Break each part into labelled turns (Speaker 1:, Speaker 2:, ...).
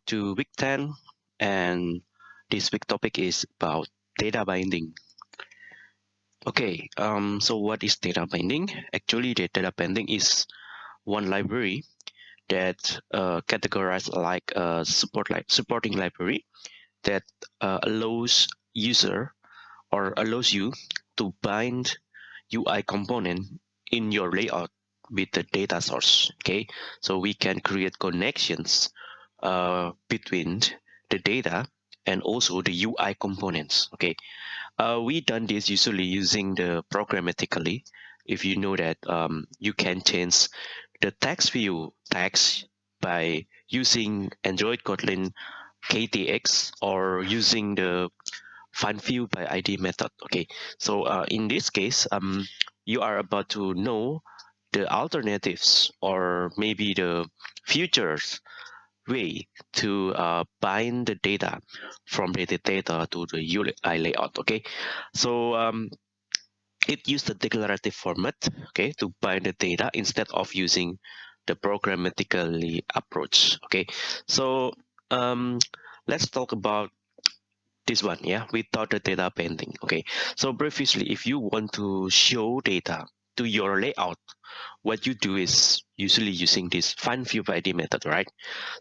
Speaker 1: back to week 10 and this week topic is about data binding. Okay, um, so what is data binding? Actually, the data binding is one library that uh, categorized like a support li supporting library that uh, allows user or allows you to bind UI component in your layout with the data source. Okay, so we can create connections uh, between the data and also the UI components. Okay, uh, we done this usually using the programmatically. If you know that um, you can change the text view text by using Android Kotlin KTX or using the find view by ID method. Okay, so uh, in this case, um, you are about to know the alternatives or maybe the futures way to uh, bind the data from the data to the UI layout. Okay, so um, it used the declarative format okay to bind the data instead of using the programmatically approach. Okay, so um, let's talk about this one yeah without the data binding okay so previously if you want to show data to your layout what you do is usually using this find view by ID method, right?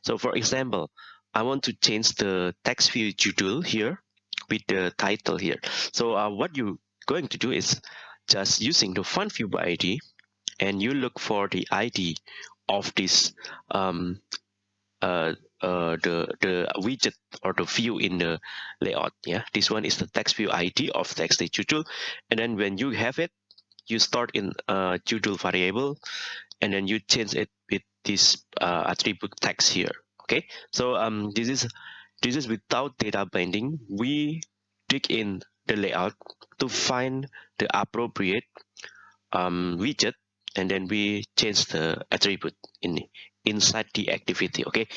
Speaker 1: So for example, I want to change the text view judul here with the title here. So uh, what you're going to do is just using the find view by ID and you look for the ID of this um, uh, uh, the the widget or the view in the layout. Yeah, this one is the text view ID of text judul, and then when you have it, you start in a judul variable and then you change it with this uh, attribute text here okay? So um this is this is without data binding. We dig in the layout to find the appropriate um, widget and then we change the attribute in inside the activity okay?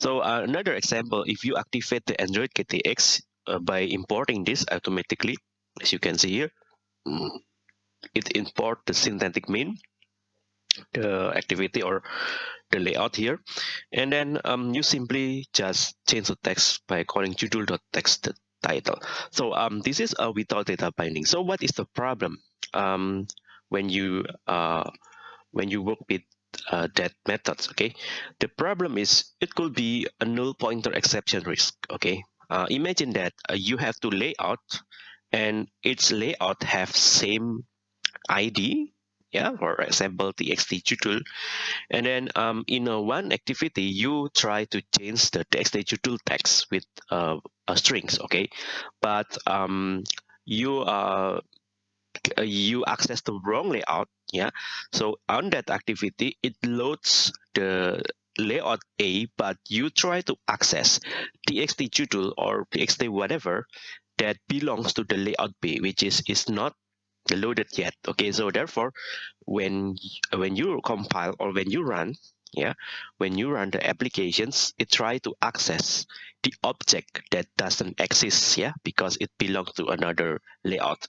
Speaker 1: So uh, another example if you activate the android ktx uh, by importing this automatically as you can see here mm, it import the synthetic mean the activity or the layout here. And then um, you simply just change the text by calling judul.text title. So um, this is a without data binding. So what is the problem um, when you uh, when you work with uh, that methods okay? The problem is it could be a null pointer exception risk okay? Uh, imagine that uh, you have to layout and its layout have same ID, yeah, for example, txt judul. And then um, in a one activity, you try to change the txt judul text with uh, strings, okay? But um, you uh, you access the wrong layout, yeah? So on that activity, it loads the layout A, but you try to access txt judul or txt whatever that belongs to the layout B, which is is not loaded yet. Okay so therefore when when you compile or when you run yeah when you run the applications it try to access the object that doesn't exist yeah because it belongs to another layout.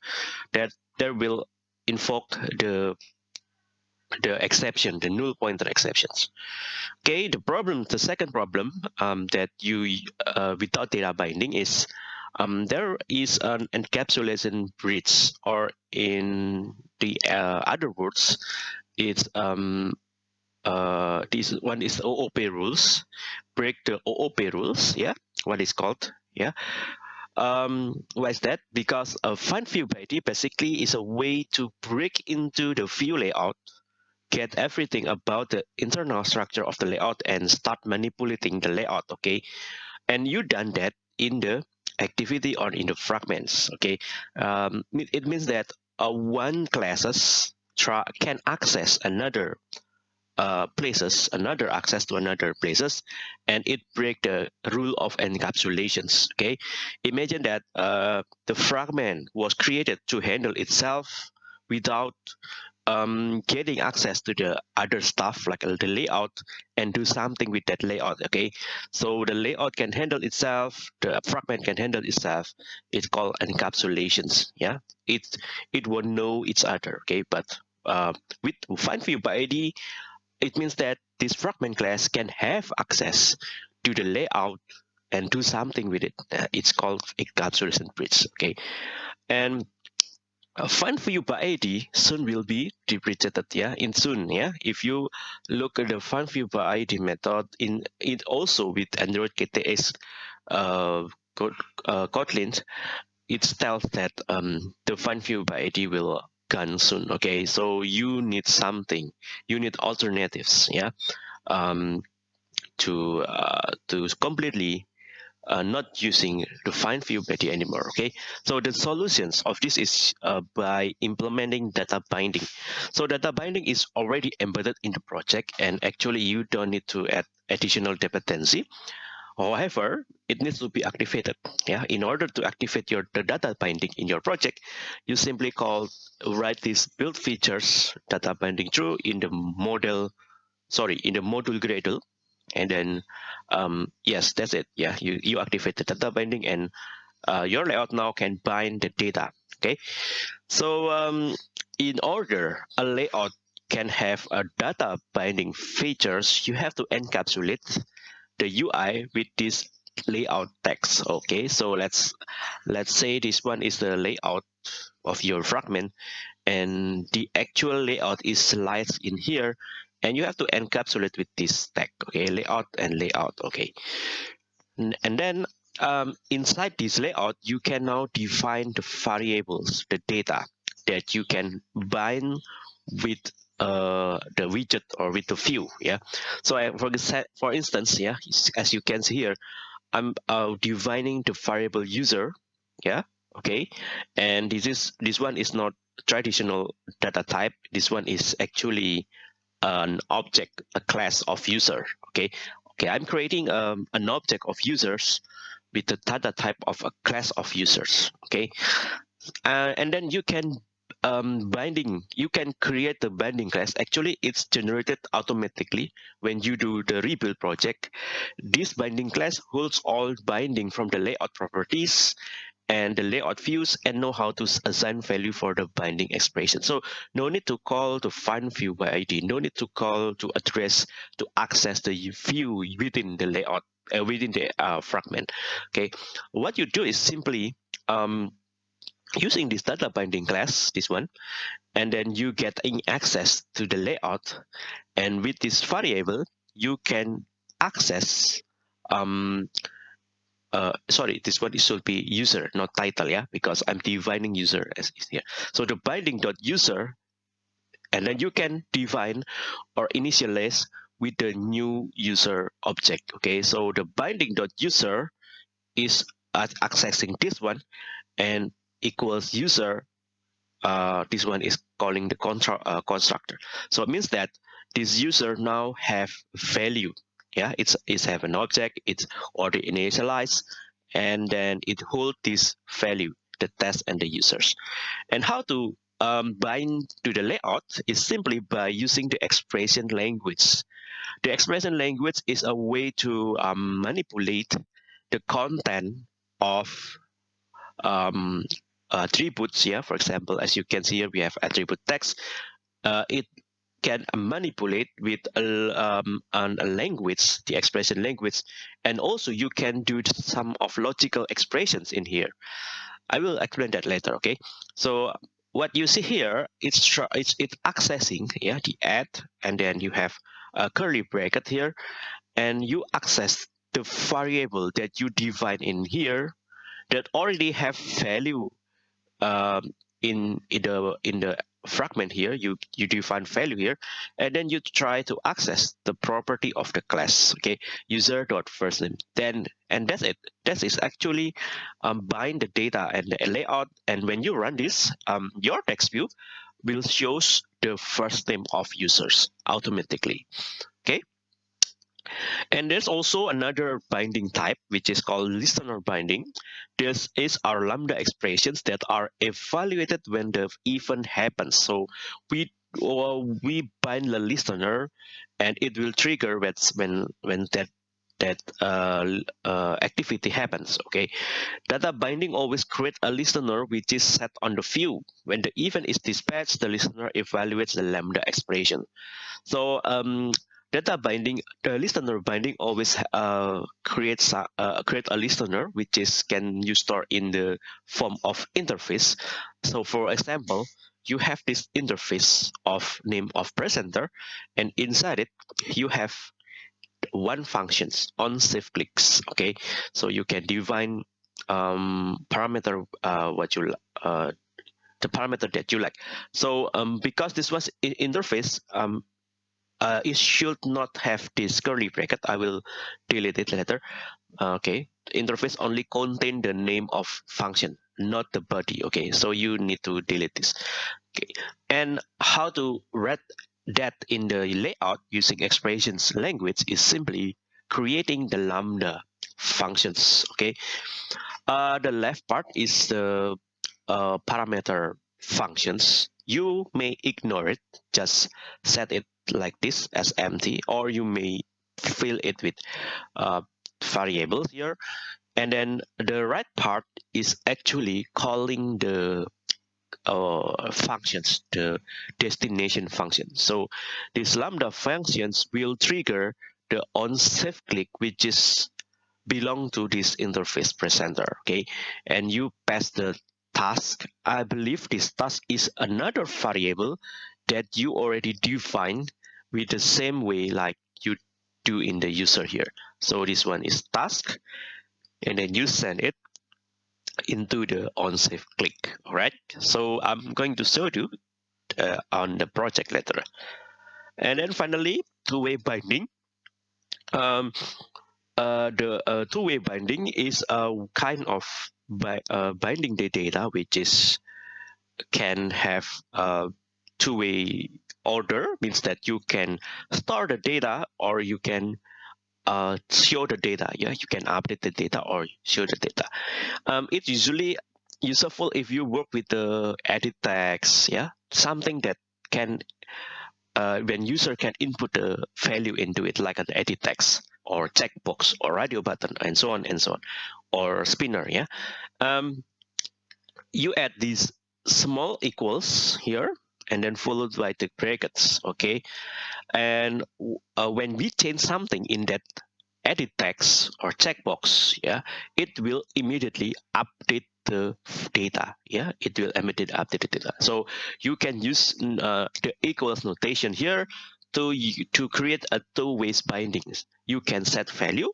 Speaker 1: That there will invoke the the exception the null pointer exceptions. Okay the problem the second problem um, that you uh, without data binding is um, there is an encapsulation breach, or in the uh, other words, it's um, uh, this one is OOP rules, break the OOP rules, yeah, what is called, yeah. Um, why is that? Because a find view ID basically is a way to break into the view layout, get everything about the internal structure of the layout and start manipulating the layout, okay? And you done that in the activity or in the fragments okay? Um, it means that uh, one classes can access another uh, places another access to another places and it break the rule of encapsulations okay? Imagine that uh, the fragment was created to handle itself without um, getting access to the other stuff like the layout and do something with that layout okay so the layout can handle itself the fragment can handle itself it's called encapsulations yeah it it will know each other okay but uh, with find view by id it means that this fragment class can have access to the layout and do something with it. Uh, it's called encapsulation breach. Okay, and uh, find view by ID soon will be deprecated yeah in soon yeah. If you look at the find view by ID method in it also with Android KTX uh, uh, Kotlin it tells that um, the find view by ID will gone soon okay? So you need something. You need alternatives yeah um, to uh, to completely uh, not using view ID anymore okay? So the solutions of this is uh, by implementing data binding. So data binding is already embedded in the project and actually you don't need to add additional dependency. However, it needs to be activated. Yeah, in order to activate your the data binding in your project, you simply call write this build features data binding true in the model, sorry, in the module Gradle, and then um, yes, that's it. Yeah, you you activate the data binding, and uh, your layout now can bind the data. Okay, so um, in order a layout can have a data binding features, you have to encapsulate the UI with this layout text. Okay, so let's let's say this one is the layout of your fragment and the actual layout is sliced in here and you have to encapsulate with this tag okay? Layout and layout okay? And then um, inside this layout you can now define the variables the data that you can bind with uh, the widget or with the view yeah? So I, for for instance yeah as you can see here i'm uh, defining the variable user yeah? Okay? And this is this one is not traditional data type. This one is actually an object a class of user okay okay i'm creating um, an object of users with the data type of a class of users okay uh, and then you can um, binding, you can create the binding class. Actually, it's generated automatically when you do the rebuild project. This binding class holds all binding from the layout properties and the layout views and know how to assign value for the binding expression. So no need to call to find view by ID, no need to call to address to access the view within the layout, uh, within the uh, fragment. Okay, what you do is simply um, using this data binding class, this one, and then you get access to the layout. And with this variable, you can access, um, uh, sorry, this one should be user, not title, yeah, because I'm defining user as is here. So the binding dot user, and then you can define or initialize with the new user object. Okay, so the binding dot user is accessing this one, and equals user, uh, this one is calling the uh, constructor. So it means that this user now have value. Yeah, it's it's have an object, it's already initialized, and then it hold this value, the test and the users. And how to um, bind to the layout is simply by using the expression language. The expression language is a way to um, manipulate the content of um, attributes here. For example, as you can see here, we have attribute text. Uh, it can manipulate with a, um, a language, the expression language, and also you can do some of logical expressions in here. I will explain that later. Okay, so what you see here, it's it's it's accessing yeah the add, and then you have a curly bracket here, and you access the variable that you define in here that already have value um, in in the in the fragment here you you define value here and then you try to access the property of the class okay? User dot first name then and that's it. That is actually um, bind the data and the layout and when you run this um, your text view will shows the first name of users automatically okay and there's also another binding type, which is called listener binding. This is our Lambda expressions that are evaluated when the event happens. So we uh, we bind the listener, and it will trigger when when that that uh, uh, activity happens okay data binding always create a listener which is set on the view when the event is dispatched the listener evaluates the lambda expression so um, data binding, the listener binding always uh, creates a, uh, create a listener which is can you store in the form of interface. So for example, you have this interface of name of presenter, and inside it you have one functions on save clicks. Okay, so you can define um, parameter uh, what you uh, the parameter that you like. So um, because this was interface, um, uh, it should not have this curly bracket. I will delete it later. okay, interface only contain the name of function, not the body. Okay, so you need to delete this. Okay, and how to read that in the layout using expressions language is simply creating the lambda functions. Okay, uh, the left part is the uh, parameter functions. You may ignore it, just set it like this as empty, or you may fill it with uh, variables here. And then the right part is actually calling the uh, functions, the destination function. So this lambda functions will trigger the on save click, which is belong to this interface presenter. Okay, and you pass the task. I believe this task is another variable that you already define with the same way like you do in the user here. So this one is task, and then you send it into the on save click. All right. So I'm going to show you uh, on the project later. And then finally, two-way binding. Um, uh, the uh, two-way binding is a kind of by uh, binding the data which is can have a two-way order means that you can store the data or you can uh, show the data. Yeah you can update the data or show the data. Um, it's usually useful if you work with the edit text yeah? Something that can uh, when user can input the value into it like an edit text or checkbox or radio button and so on and so on or spinner yeah? Um, you add these small equals here and then followed by the brackets okay? And uh, when we change something in that edit text or checkbox yeah it will immediately update the data yeah? It will immediately update the data. So you can use uh, the equals notation here to to create a two ways bindings. You can set value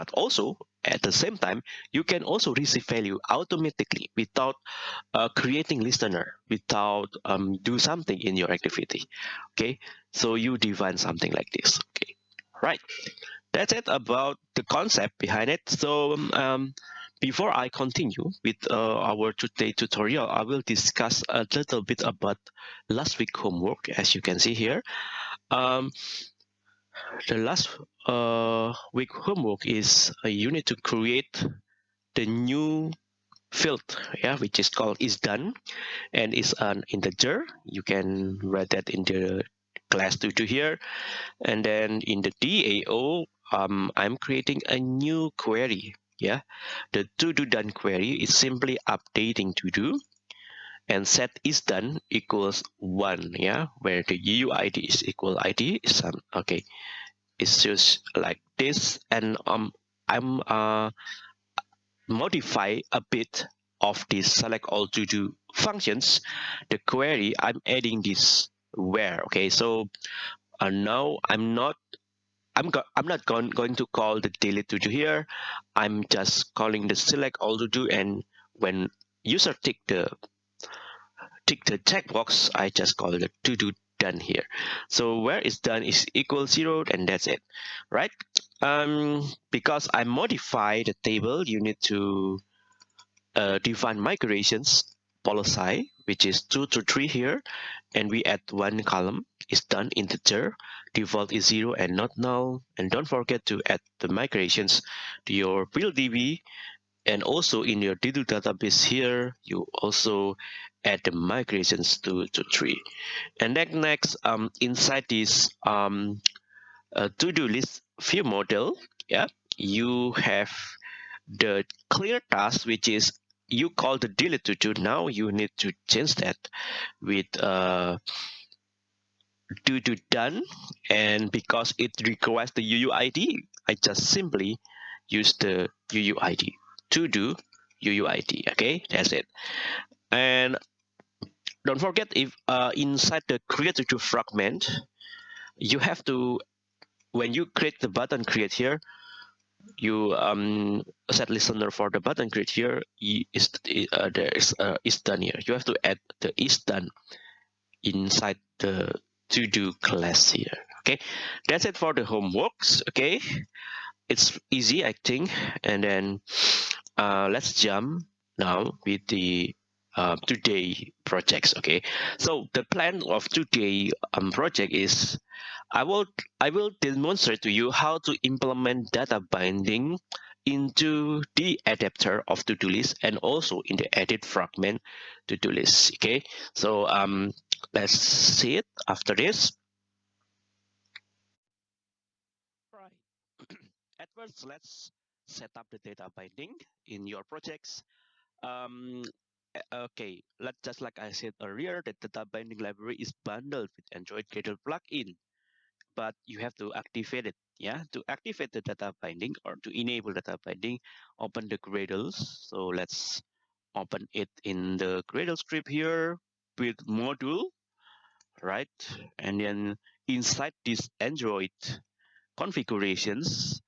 Speaker 1: but also at the same time you can also receive value automatically without uh, creating listener without um, do something in your activity. Okay? So you define something like this. Okay? Right. That's it about the concept behind it. So um, before I continue with uh, our today tutorial, I will discuss a little bit about last week homework, as you can see here. Um, the last uh, week homework is uh, you need to create the new field yeah which is called is done and is an integer. You can write that in the class tutu here. And then in the dao um, i'm creating a new query yeah. The to do done query is simply updating to do and set is done equals one yeah? Where the uuid is equal id is some okay. It's just like this and um i'm uh modify a bit of this select all to do functions. The query i'm adding this where okay? So uh, now i'm not I'm, I'm not going, going to call the delete to do here. I'm just calling the select all to do and when user tick the tick the checkbox, I just call the to do done here. So where is done is equal zero and that's it, right? Um, because I modify the table, you need to uh, define migrations policy, which is two to three here, and we add one column is done integer, default is zero and not null, and don't forget to add the migrations to your build db and also in your Diddle database here, you also add the migrations to, to three. And then next, um, inside this um, uh, to-do list view model, yeah, you have the clear task, which is you call the delete to do. Now you need to change that with uh, to do done and because it requires the UUID I just simply use the UUID to do UUID okay that's it and don't forget if uh, inside the create to fragment you have to when you create the button create here you um set listener for the button create here is uh, there is uh, is done here. You have to add the is done inside the to do class here okay? That's it for the homeworks okay? It's easy i think. And then uh, let's jump now with the uh, today projects okay? So the plan of today um, project is i will i will demonstrate to you how to implement data binding into the adapter of to-do list and also in the edit fragment to-do list okay? So um let's see it after this. Right. At first let's set up the data binding in your projects. Um okay Let's just like i said earlier the data binding library is bundled with android gradle plugin but you have to activate it yeah? To activate the data binding or to enable data binding open the gradles. So let's open it in the gradle script here with module right? And then inside this android configurations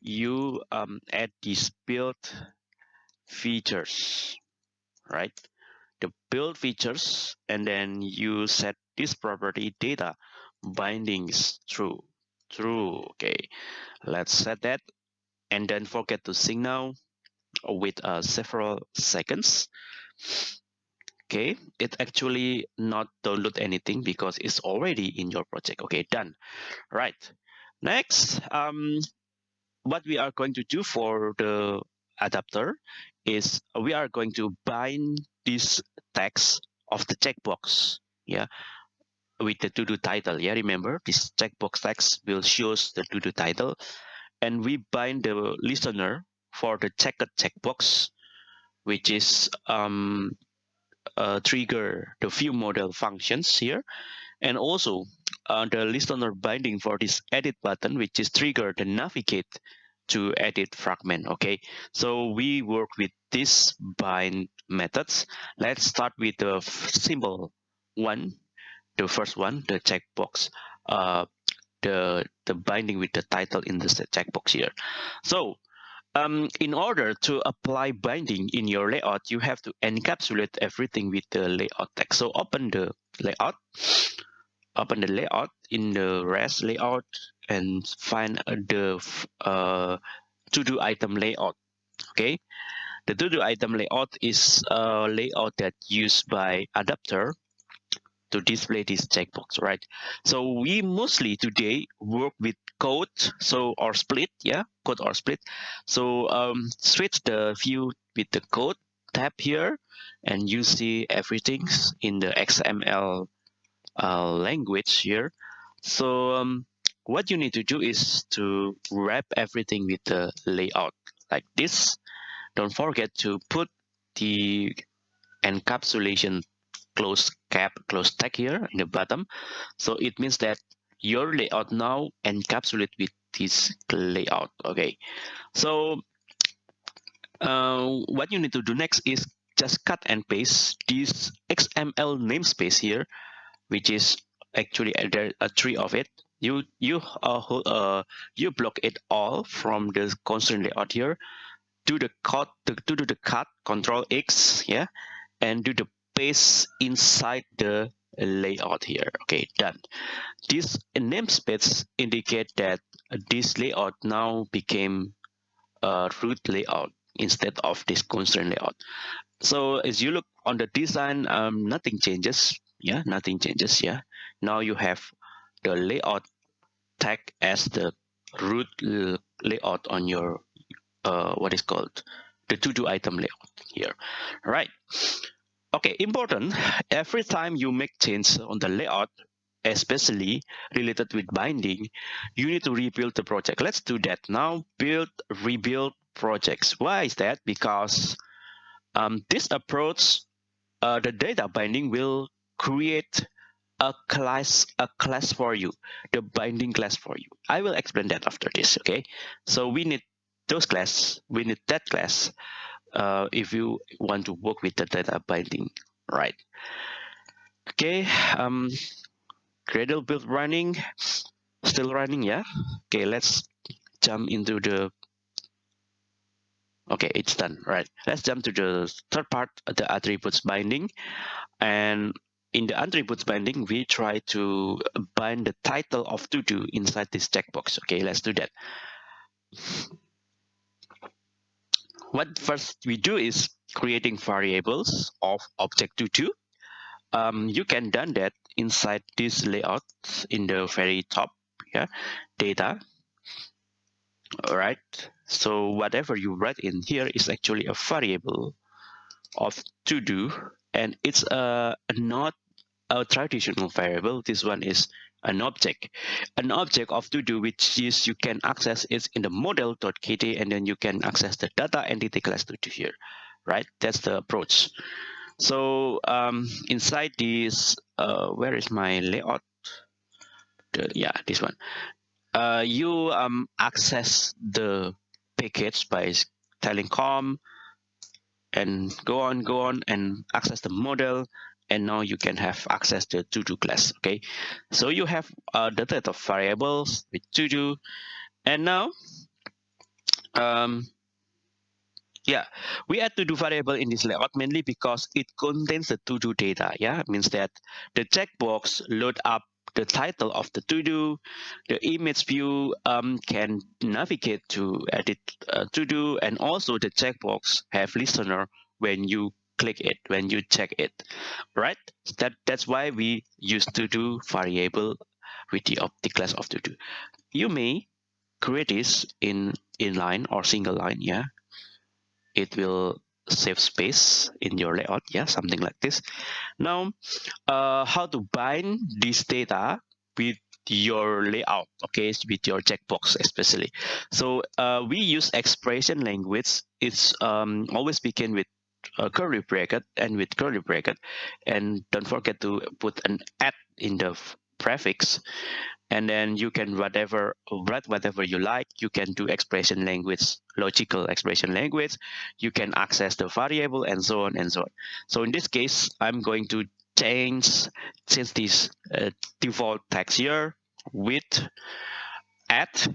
Speaker 1: you um, add these build features right? The build features and then you set this property data bindings true true okay let's set that and then forget to signal with uh, several seconds. Okay it actually not download anything because it's already in your project. Okay done. Right. Next um what we are going to do for the adapter is we are going to bind this text of the checkbox yeah with the to-do title yeah remember? This checkbox text will shows the to-do title and we bind the listener for the checked checkbox which is um, uh, trigger the view model functions here and also uh, the listener binding for this edit button which is trigger the navigate to edit fragment okay? So we work with this bind methods. Let's start with the simple one the first one the checkbox. Uh the the binding with the title in the checkbox here. So um, in order to apply binding in your layout, you have to encapsulate everything with the layout text. So open the layout, open the layout in the res layout and find the uh, to-do item layout. Okay, the to-do item layout is a layout that used by adapter to display this checkbox, right? So we mostly today work with code, so or split, yeah, code or split. So um, switch the view with the code tab here, and you see everything in the XML uh, language here. So um, what you need to do is to wrap everything with the layout like this. Don't forget to put the encapsulation close cap, close tag here in the bottom. So it means that your layout now encapsulate with this layout. Okay, so uh, what you need to do next is just cut and paste this XML namespace here, which is actually there are three of it. You you uh, uh you block it all from the constraint layout here. Do the cut to do the cut Control X, yeah, and do the paste inside the layout here. Okay, done. This namespace indicate that this layout now became a root layout instead of this constraint layout. So as you look on the design, um, nothing changes. Yeah, nothing changes. Yeah. Now you have the layout tag as the root layout on your uh, what is called the to-do item layout here. right Okay, important. Every time you make change on the layout, especially related with binding, you need to rebuild the project. Let's do that now. Build, rebuild projects. Why is that? Because um, this approach, uh, the data binding will create a class a class for you the binding class for you. I will explain that after this okay? So we need those class we need that class uh, if you want to work with the data binding right? Okay um gradle build running still running yeah? Okay let's jump into the okay it's done right? Let's jump to the third part the attributes binding and in the attributes binding we try to bind the title of to do inside this checkbox. Okay let's do that. What first we do is creating variables of object to do um, you can done that inside this layout in the very top yeah data. All right so whatever you write in here is actually a variable of to do and it's a, not a traditional variable. This one is an object. An object of to do which is you can access is in the model.kt and then you can access the data entity class to do here right? That's the approach. So um, inside this uh, where is my layout? The, yeah this one. Uh, you um, access the package by telling com and go on go on and access the model and now you can have access to to do class okay so you have uh, the set of variables with to do and now um, yeah, we add to-do variable in this layout mainly because it contains the to-do data. Yeah, it means that the checkbox load up the title of the to-do. The image view um, can navigate to edit uh, to-do, and also the checkbox have listener when you click it, when you check it, right? That that's why we use to-do variable with the, the class of to-do. You may create this in inline or single line, yeah, it will save space in your layout yeah something like this. Now uh, how to bind this data with your layout okay with your checkbox especially. So uh, we use expression language. It's um, always begin with a curly bracket and with curly bracket. And don't forget to put an at in the prefix and then you can whatever write whatever you like. You can do expression language logical expression language. You can access the variable and so on and so on. So in this case i'm going to change change this uh, default text here with at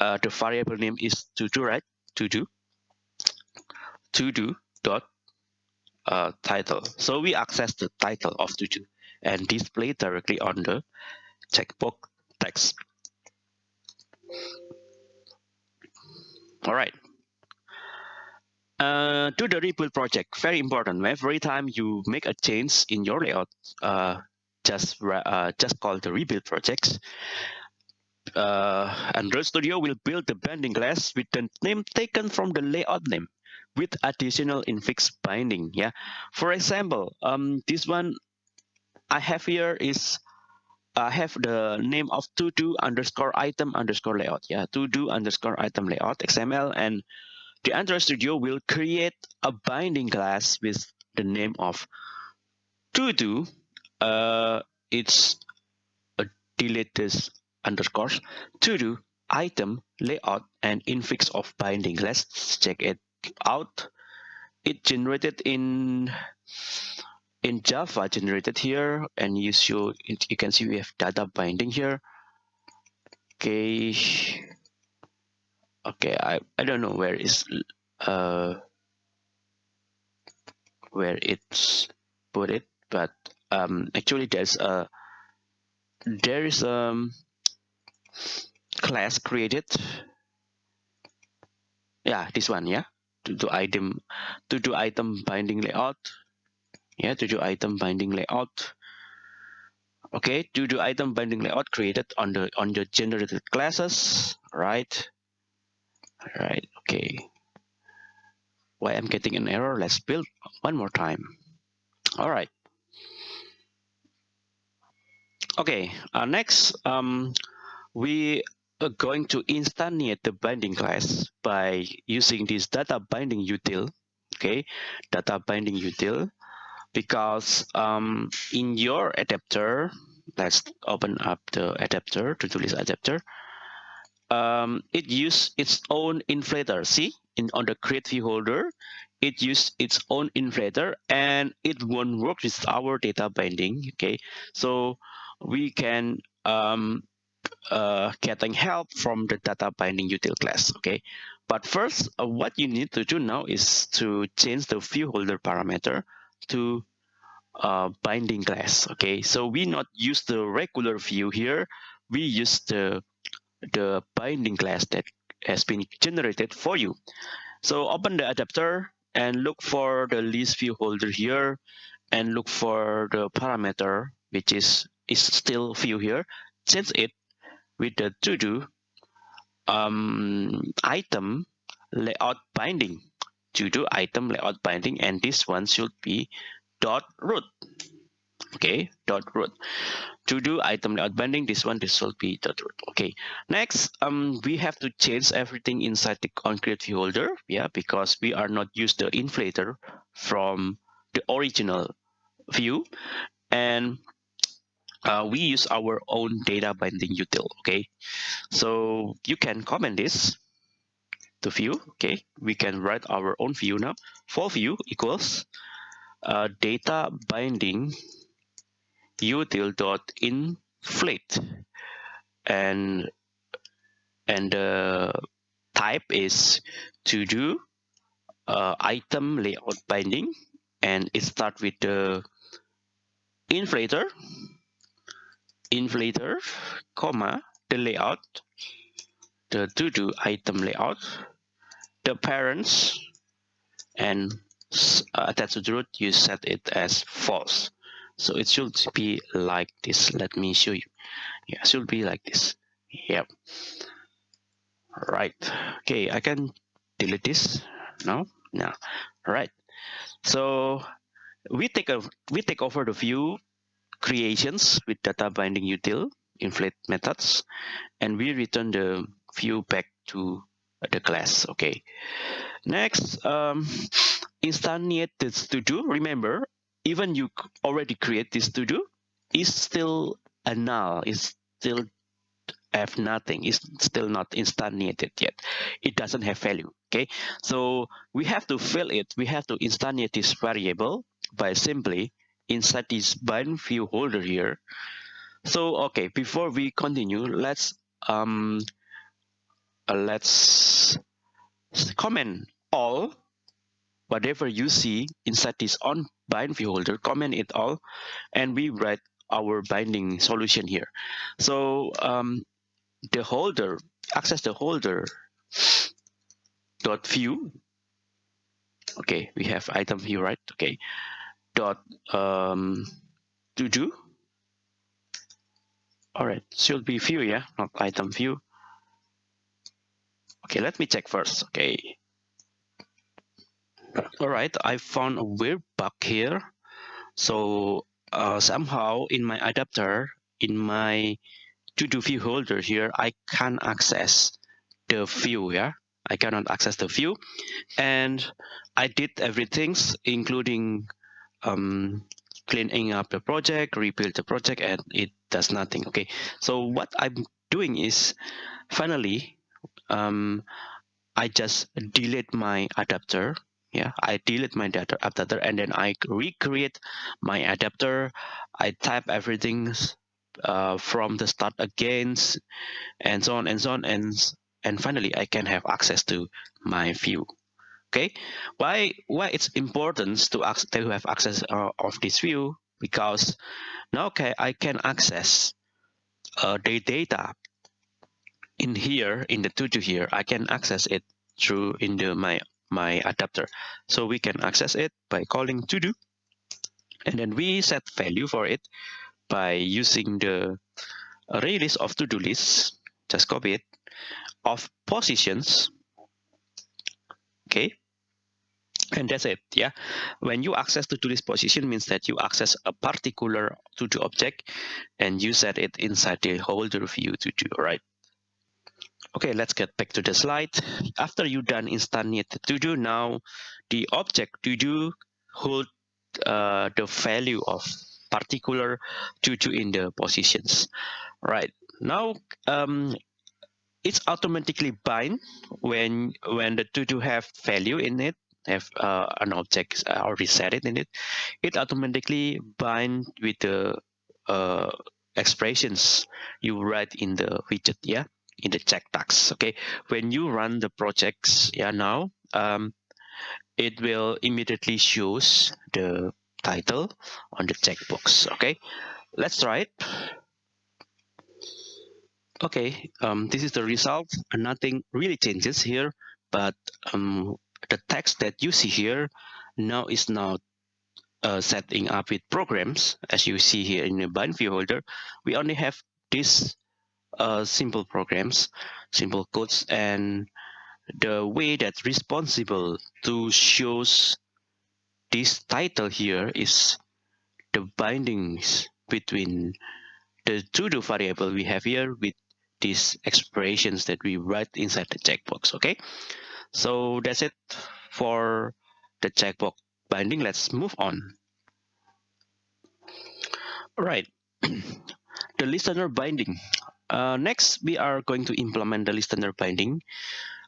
Speaker 1: uh, the variable name is to do right? To do. To do dot uh, title. So we access the title of to do and display directly on the checkbox text. All right. Uh, to the rebuild project, very important. Every time you make a change in your layout, uh, just uh, just call the rebuild projects. Uh, Android Studio will build the binding class with the name taken from the layout name with additional infix binding. Yeah, for example, um, this one I have here is I have the name of to do underscore item underscore layout. Yeah, to do underscore item layout XML and the Android Studio will create a binding class with the name of to do. Uh, it's a delete this underscores to do item layout and infix of binding. Let's check it out. It generated in in Java generated here and you show you can see we have data binding here. Okay. Okay I, I don't know where is uh where it's put it but um actually there's a there is a um, class created. Yeah this one yeah to do item to do item binding layout yeah to do item binding layout. Okay to do item binding layout created on the on your generated classes right? Right okay. Why i'm getting an error? Let's build one more time. All right. Okay uh, next um we are going to instantiate the binding class by using this data binding util okay? Data binding util because um, in your adapter, let's open up the adapter, to-do list adapter. Um, it use its own inflator. See, in on the create view holder, it use its own inflator and it won't work with our data binding. Okay, so we can um, uh, getting help from the data binding util class. Okay, but first, uh, what you need to do now is to change the view holder parameter to uh, binding class. Okay, so we not use the regular view here. We use the the binding class that has been generated for you. So open the adapter and look for the list view holder here and look for the parameter which is is still view here change it with the to do um, item layout binding to do item layout binding and this one should be dot root. Okay dot root. To do item layout binding this one this will be dot root. Okay next um we have to change everything inside the on create view holder yeah because we are not use the inflator from the original view. And uh, we use our own data binding util okay? So you can comment this to view. Okay we can write our own view now. For view equals uh, data binding util dot inflate and and the type is to do uh, item layout binding. And it start with the inflator inflator, comma, the layout, the to-do item layout, the parents, and uh, attached to the root, you set it as false. So it should be like this. Let me show you. Yeah, it should be like this. Yep. Right. Okay, I can delete this. No, no. Right. So we take a we take over the view creations with data binding util inflate methods and we return the view back to the class. Okay. Next um instantiate this to do remember even you already create this to do is still a null. Is still have nothing. Is still not instantiated yet. It doesn't have value. Okay. So we have to fill it. We have to instantiate this variable by simply inside this bind view holder here. So okay, before we continue, let's um uh, let's comment all whatever you see inside this on bind view holder, comment it all, and we write our binding solution here. So um, the holder, access the holder dot view. Okay, we have item view, right? Okay, dot um, to do. All right, should be view, yeah, not item view. Okay, let me check first. Okay. All right, I found a weird bug here. So uh, somehow in my adapter, in my to-do view holder here, I can't access the view, yeah. I cannot access the view. And I did everything, including um, cleaning up the project, rebuild the project, and it does nothing. Okay, so what I'm doing is finally, um, I just delete my adapter. Yeah, I delete my data adapter and then I recreate my adapter. I type everything uh, from the start again, and so on and so on, and and finally I can have access to my view okay why why it's important to, to have access uh, of this view because now okay I can access uh, the data in here in the to-do here I can access it through in the my my adapter. So we can access it by calling to do and then we set value for it by using the array list of to-do lists just copy it of positions. Okay? And that's it yeah? When you access the to-do position means that you access a particular to-do object and you set it inside the holder view to do right okay let's get back to the slide. After you done instantiate the to-do now the object to do hold uh, the value of particular to-do in the positions. Right. Now, um, it's automatically bind when when the to-do have value in it have uh, an object already set it in it it automatically bind with the uh, expressions you write in the widget yeah in the check tags okay? When you run the projects yeah now um, it will immediately shows the title on the checkbox okay? Let's try it. Okay um, this is the result. Nothing really changes here but um, the text that you see here now is not uh, setting up with programs. As you see here in the bind view holder we only have these uh, simple programs simple codes and the way that's responsible to shows this title here is the bindings between the to-do variable we have here with these expressions that we write inside the checkbox okay? So that's it for the checkbox binding. Let's move on. All right. The listener binding uh, next we are going to implement the listener binding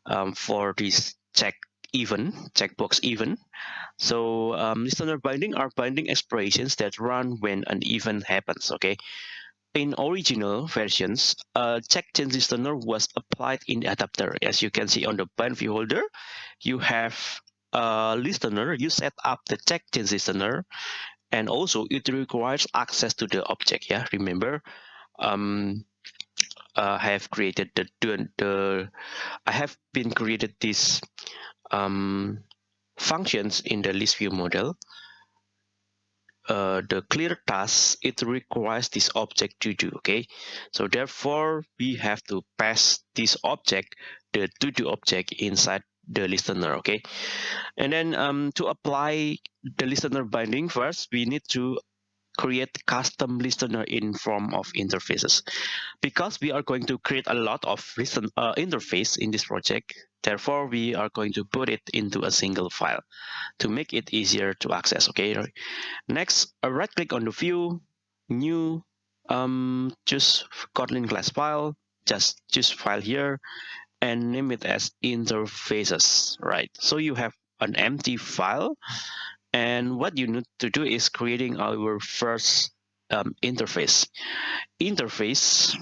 Speaker 1: um, for this check even, checkbox even. so um, listener binding are binding expressions that run when an event happens okay in original versions, check change listener was applied in the adapter. As you can see on the bind view holder, you have a listener, you set up the check change listener, and also it requires access to the object. Yeah, remember, um, uh, I have created the, the, the I have been created these um, functions in the list view model uh, the clear task, it requires this object to do, okay? So therefore, we have to pass this object, the to do object inside the listener, okay? And then um, to apply the listener binding first, we need to create custom listener in form of interfaces. Because we are going to create a lot of listen uh, interface in this project, therefore we are going to put it into a single file to make it easier to access. Okay. Next, uh, right click on the view, new, um, choose Kotlin class file, just choose file here and name it as interfaces, right? So you have an empty file and what you need to do is creating our first um, interface. Interface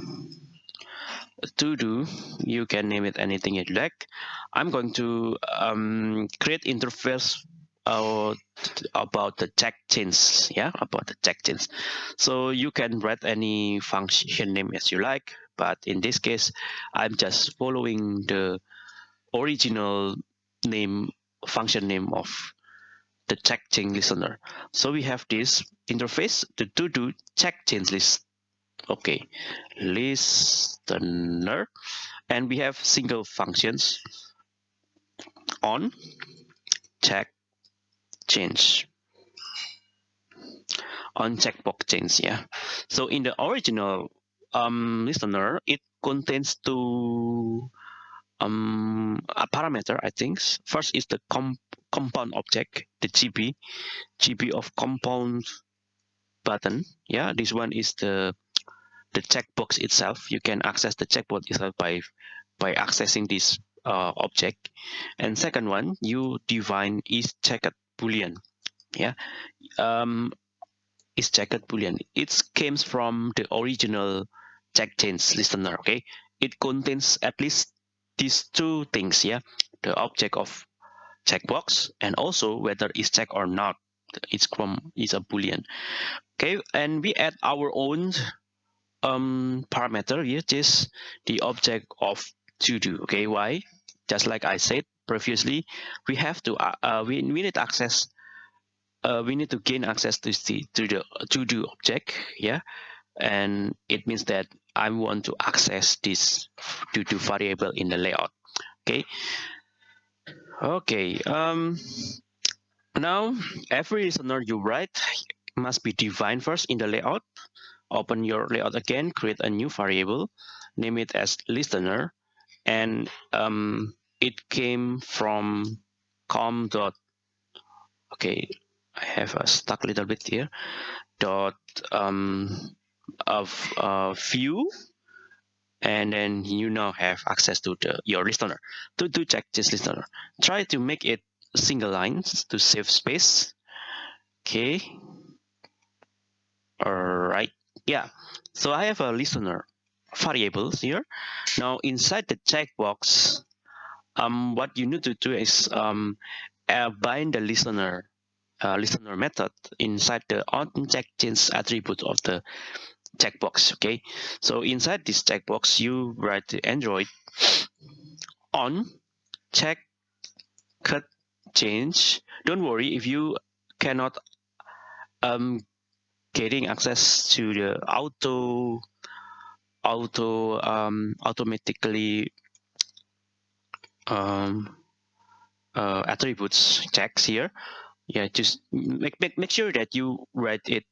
Speaker 1: to do, you can name it anything you'd like. I'm going to um, create interface uh, about the check chains, yeah, about the check chains. So you can write any function name as you like, but in this case, I'm just following the original name function name of the check chain listener. So we have this interface, the to do check chain list. Okay, listener, and we have single functions on check change on checkbox change yeah so in the original um, listener it contains two um, a parameter I think first is the comp compound object, the GB, GB of compound button. Yeah, this one is the the checkbox itself. You can access the checkbox itself by by accessing this uh, object. And second one, you define is checked boolean. Yeah, um, is checked boolean. It comes from the original check change listener. Okay, it contains at least these two things. Yeah, the object of checkbox and also whether it's checked or not it's from is a boolean. Okay and we add our own um parameter which is the object of to do. Okay why? Just like i said previously we have to uh, uh we, we need access uh, we need to gain access to the to the to do object yeah and it means that i want to access this to do variable in the layout okay Okay, um, now every listener you write must be defined first in the layout. Open your layout again, create a new variable, name it as listener, and um, it came from com dot okay I have a stuck little bit here dot um, of uh, view and then you now have access to the, your listener. To, to check this listener. Try to make it single lines to save space. Okay. All right yeah. So i have a listener variables here. Now inside the checkbox um what you need to do is um uh, bind the listener uh, listener method inside the on check change attribute of the checkbox okay? So inside this checkbox you write the android on check cut change. Don't worry if you cannot um getting access to the auto auto um automatically um uh, attributes checks here. Yeah just make, make make sure that you write it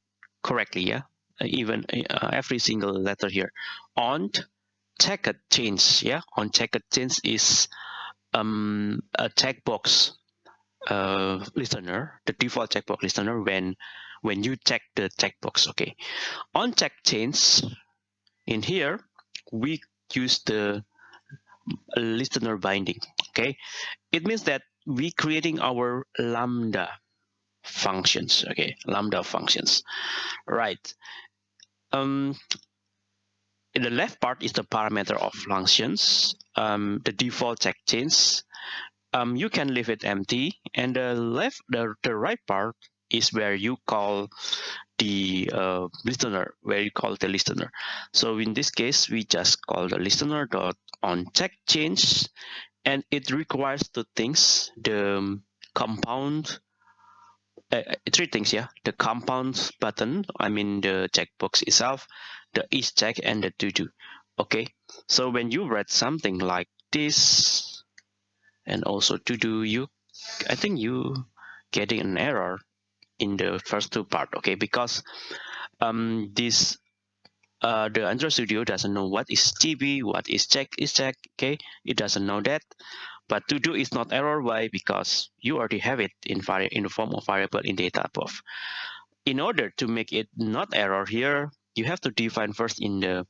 Speaker 1: correctly yeah even uh, every single letter here. On checked change yeah? On checked change is um a checkbox uh listener the default checkbox listener when when you check the checkbox okay? On check change in here we use the listener binding okay? It means that we creating our lambda functions okay? Lambda functions. Right um in the left part is the parameter of functions um the default check change um you can leave it empty. And the left the, the right part is where you call the uh, listener where you call the listener. So in this case we just call the listener dot on check change and it requires two things the um, compound uh, uh, three things yeah. The compound button i mean the checkbox itself the is check and the to do okay? So when you read something like this and also to do you i think you getting an error in the first two part okay? Because um this uh the android studio doesn't know what is tb what is check is check okay? It doesn't know that but to do is not error. Why? Because you already have it in in the form of variable in data above. In order to make it not error here you have to define first in the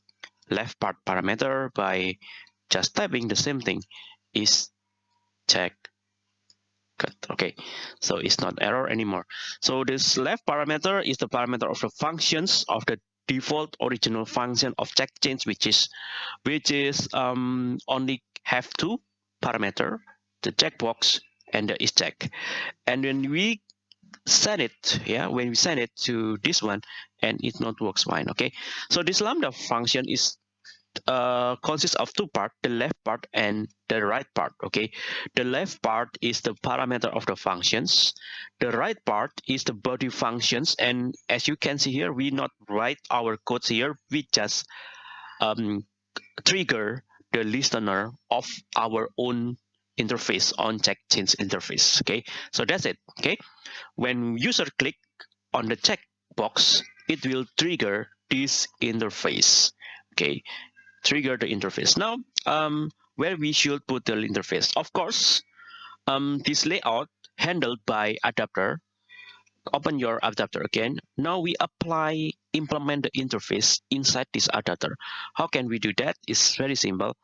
Speaker 1: left part parameter by just typing the same thing. Is check cut. Okay. So it's not error anymore. So this left parameter is the parameter of the functions of the default original function of check change which is which is um, only have two parameter the checkbox and the is check. And when we send it yeah when we send it to this one and it not works fine okay? So this lambda function is uh, consists of two part the left part and the right part okay? The left part is the parameter of the functions. The right part is the body functions. And as you can see here we not write our codes here. We just um, trigger the listener of our own interface on check change interface okay? So that's it okay? When user click on the check box it will trigger this interface okay? Trigger the interface. Now um where we should put the interface? Of course um this layout handled by adapter open your adapter again. Now we apply implement the interface inside this adapter. How can we do that? It's very simple.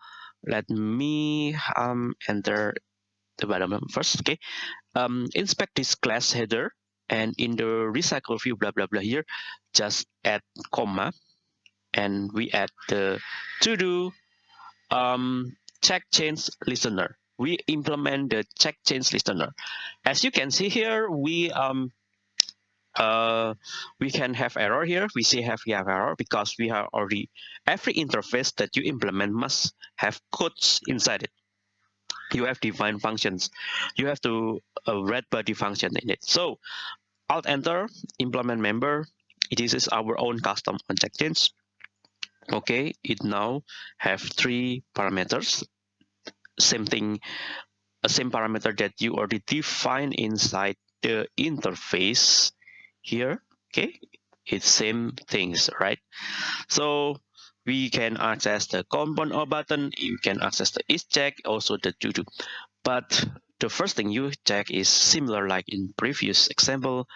Speaker 1: Let me um enter the bottom first okay? Um inspect this class header and in the recycle view blah blah blah here just add comma and we add the to do um check change listener. We implement the check change listener. As you can see here we um uh, we can have error here. We see have we have error because we have already every interface that you implement must have codes inside it. You have defined functions. You have to uh, body function in it. So Alt Enter implement member. This is our own custom change. Okay, it now have three parameters. Same thing, a same parameter that you already define inside the interface here okay? It's same things right? So we can access the compound or button you can access the is check also the to do but the first thing you check is similar like in previous example.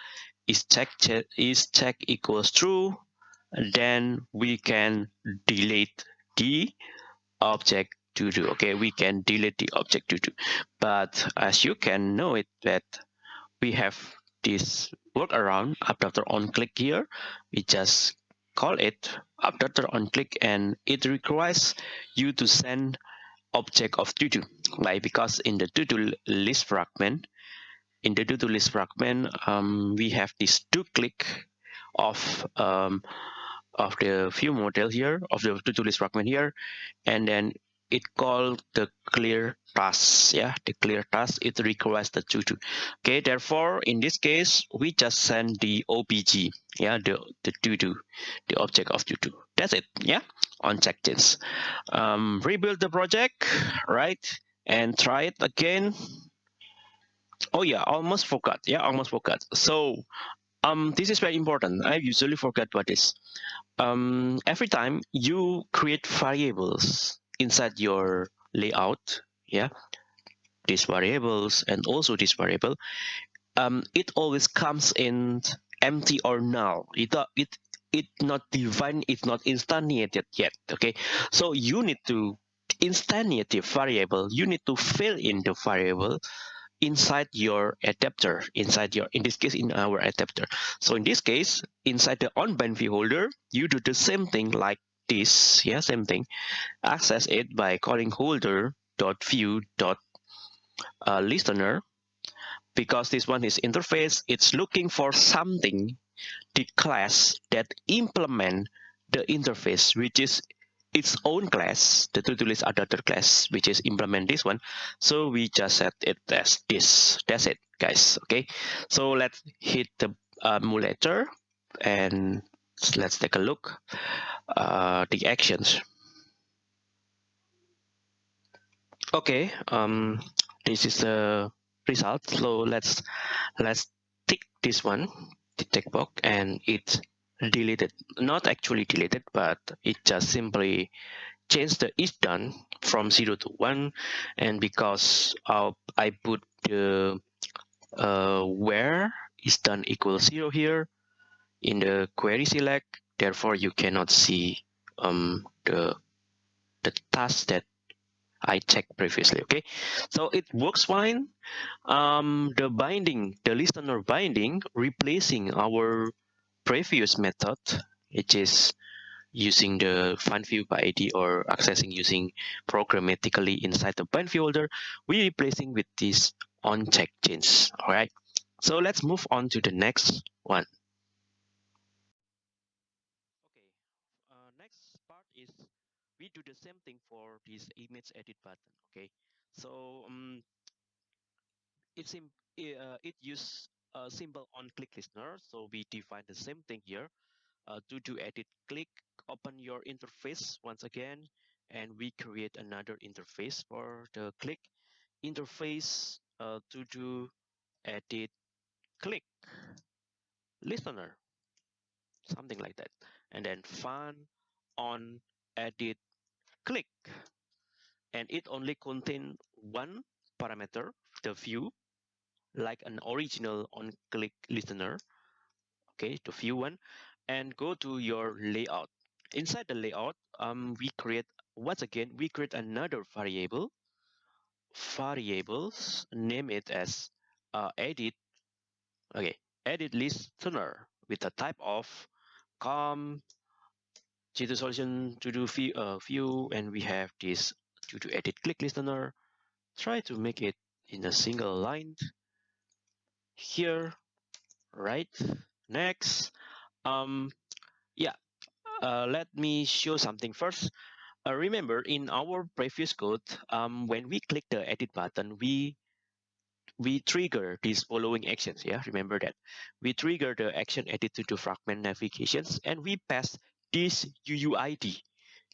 Speaker 1: Is check, check is check equals true then we can delete the object to do okay? We can delete the object to do but as you can know it that we have this workaround after on click here we just call it after on click and it requires you to send object of to-do like because in the to-do list fragment in the to-do list fragment um, we have this to click of um, of the view model here of the to-do list fragment here and then it called the clear task yeah the clear task. It requires the to do okay therefore in this case we just send the obj yeah the the to do the object of to. Do that's it yeah on checkchains um rebuild the project right and try it again. Oh yeah almost forgot yeah almost forgot. So um this is very important. I usually forget what is. Um every time you create variables inside your layout yeah these variables and also this variable um, it always comes in empty or null. It it it not defined it's not instantiated yet okay? So you need to instantiate the variable. You need to fill in the variable inside your adapter inside your in this case in our adapter. So in this case inside the on view holder you do the same thing like this yeah same thing. Access it by calling holder dot view dot uh, listener because this one is interface. It's looking for something the class that implement the interface which is its own class the to-do list adapter class which is implement this one. So we just set it as this. That's it guys. Okay. So let's hit the uh, emulator and let's take a look uh, the actions. Okay um this is the result. So let's let's tick this one the tick box and it's deleted not actually deleted but it just simply changed the is done from 0 to 1 and because uh, I put the uh, where is done equals 0 here in the query select therefore you cannot see um, the the task that I checked previously okay? So it works fine. Um, the binding the listener binding replacing our previous method which is using the find view by ID or accessing using programmatically inside the bind view holder we replacing with this on check chains all right so let's move on to the next one we do the same thing for this image edit button okay? So um, it's in, uh, it use a simple on click listener so we define the same thing here. Uh, to do edit click open your interface once again and we create another interface for the click. Interface uh, to do edit click listener something like that. And then fun on edit click. And it only contain one parameter the view like an original on click listener. Okay the view one. And go to your layout. Inside the layout um we create once again we create another variable. Variables name it as uh, edit. Okay edit listener with the type of com G2 solution to do view, uh, view and we have this to do edit click listener. Try to make it in a single line here, right? Next, um, yeah, uh, let me show something first. Uh, remember in our previous code, um, when we click the edit button, we we trigger these following actions. Yeah, remember that we trigger the action edit to do fragment navigations and we pass this UUID,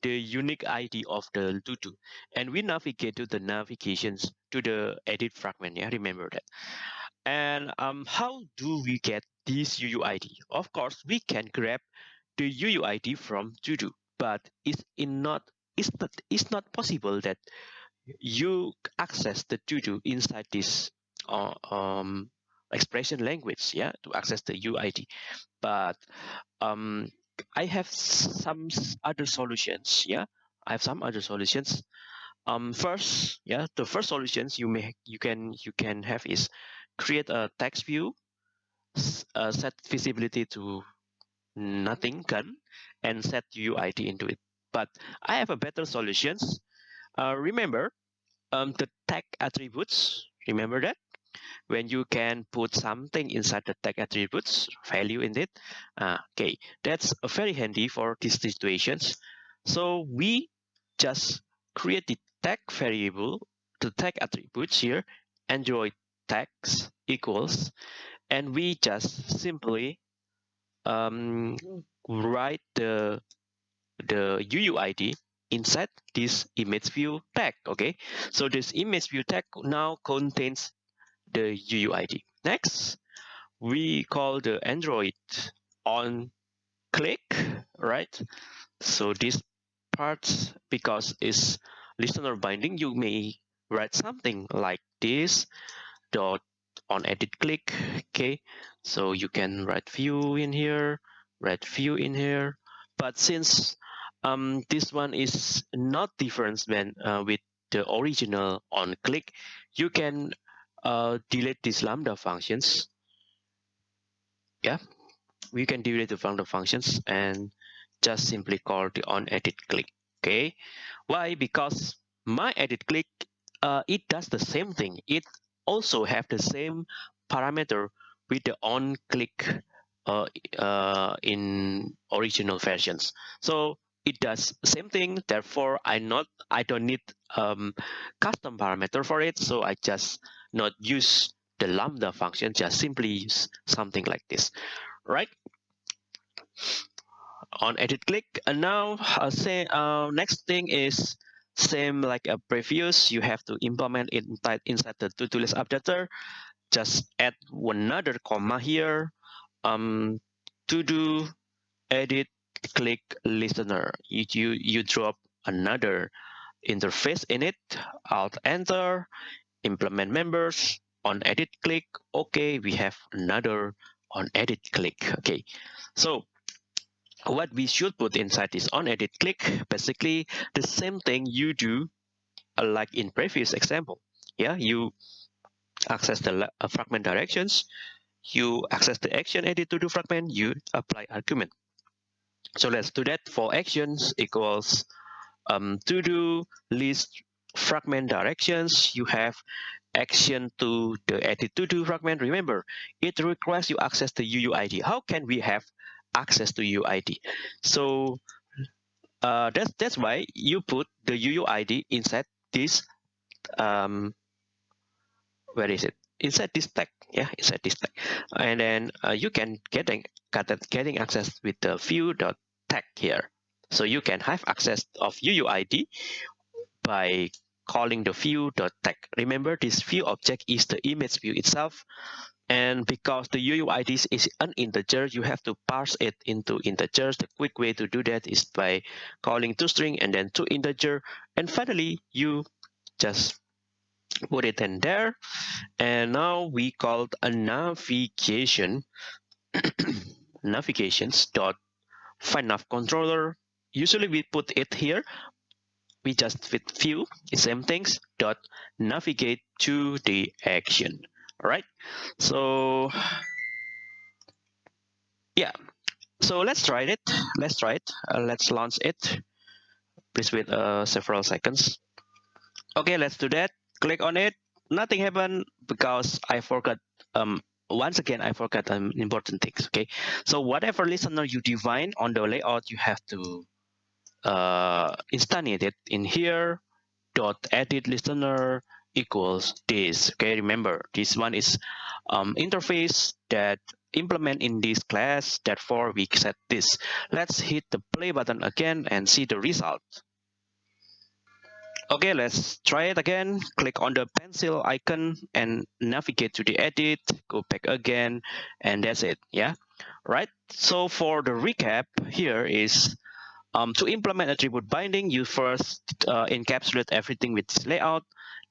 Speaker 1: the unique ID of the to-do. And we navigate to the navigations to the edit fragment. Yeah, remember that. And um, how do we get this UUID? Of course, we can grab the UUID from to-do, but it's in not it's not it's not possible that you access the to-do inside this uh, um, expression language, yeah, to access the UID. But um, I have some other solutions, yeah. I have some other solutions. Um, first, yeah, the first solutions you may you can you can have is create a text view, uh, set visibility to nothing can, and set UID into it. But I have a better solutions. Uh, remember, um, the tag attributes. Remember that when you can put something inside the tag attributes value in it. Uh, okay, that's very handy for these situations. So we just create the tag variable, the tag attributes here, Android tags equals, and we just simply um, write the the UUID inside this image view tag. Okay, so this image view tag now contains the UUID. Next, we call the Android on click, right? So this part, because it's listener binding, you may write something like this dot on edit click. Okay, so you can write view in here, write view in here. But since um, this one is not different when uh, with the original on click, you can uh, delete these lambda functions. Yeah, we can delete the lambda functions and just simply call the on edit click. Okay, why? Because my edit click, uh, it does the same thing. It also have the same parameter with the on click uh, uh, in original versions. So it does same thing. Therefore, I not I don't need um, custom parameter for it. So I just not use the lambda function, just simply use something like this, right? On edit click, and now uh, say uh, next thing is same like a previous. You have to implement it inside, inside the to-do list adapter. Just add another comma here. Um, to do edit click listener. You you you drop another interface in it. Alt enter implement members on edit click okay we have another on edit click okay. So what we should put inside this on edit click. Basically the same thing you do uh, like in previous example. Yeah you access the uh, fragment directions. You access the action edit to do fragment you apply argument. So let's do that. For actions equals um, to do list fragment directions, you have action to the edit to do fragment. Remember, it requires you access the UUID. How can we have access to UUID? So uh, that's that's why you put the UUID inside this. Um, where is it? Inside this tag, yeah, inside this tag, and then uh, you can getting getting access with the view dot tag here. So you can have access of UUID by calling the view.tag. Remember, this view object is the image view itself. And because the UUID is an integer, you have to parse it into integers. The quick way to do that is by calling toString and then toInteger. And finally, you just put it in there. And now we called a navigation navigations dot find controller. Usually we put it here, we just with view same things dot navigate to the action. All right so yeah. So let's try it. Let's try it. Uh, let's launch it. Please wait uh, several seconds. Okay let's do that. Click on it. Nothing happened because i forgot um once again i forgot um, important things okay? So whatever listener you define on the layout you have to uh, instantiated in here dot edit listener equals this. Okay remember this one is um, interface that implement in this class therefore we set this. Let's hit the play button again and see the result. Okay let's try it again. Click on the pencil icon and navigate to the edit. Go back again and that's it yeah? Right so for the recap here is Um, to implement attribute binding, you first uh, encapsulate everything with this layout,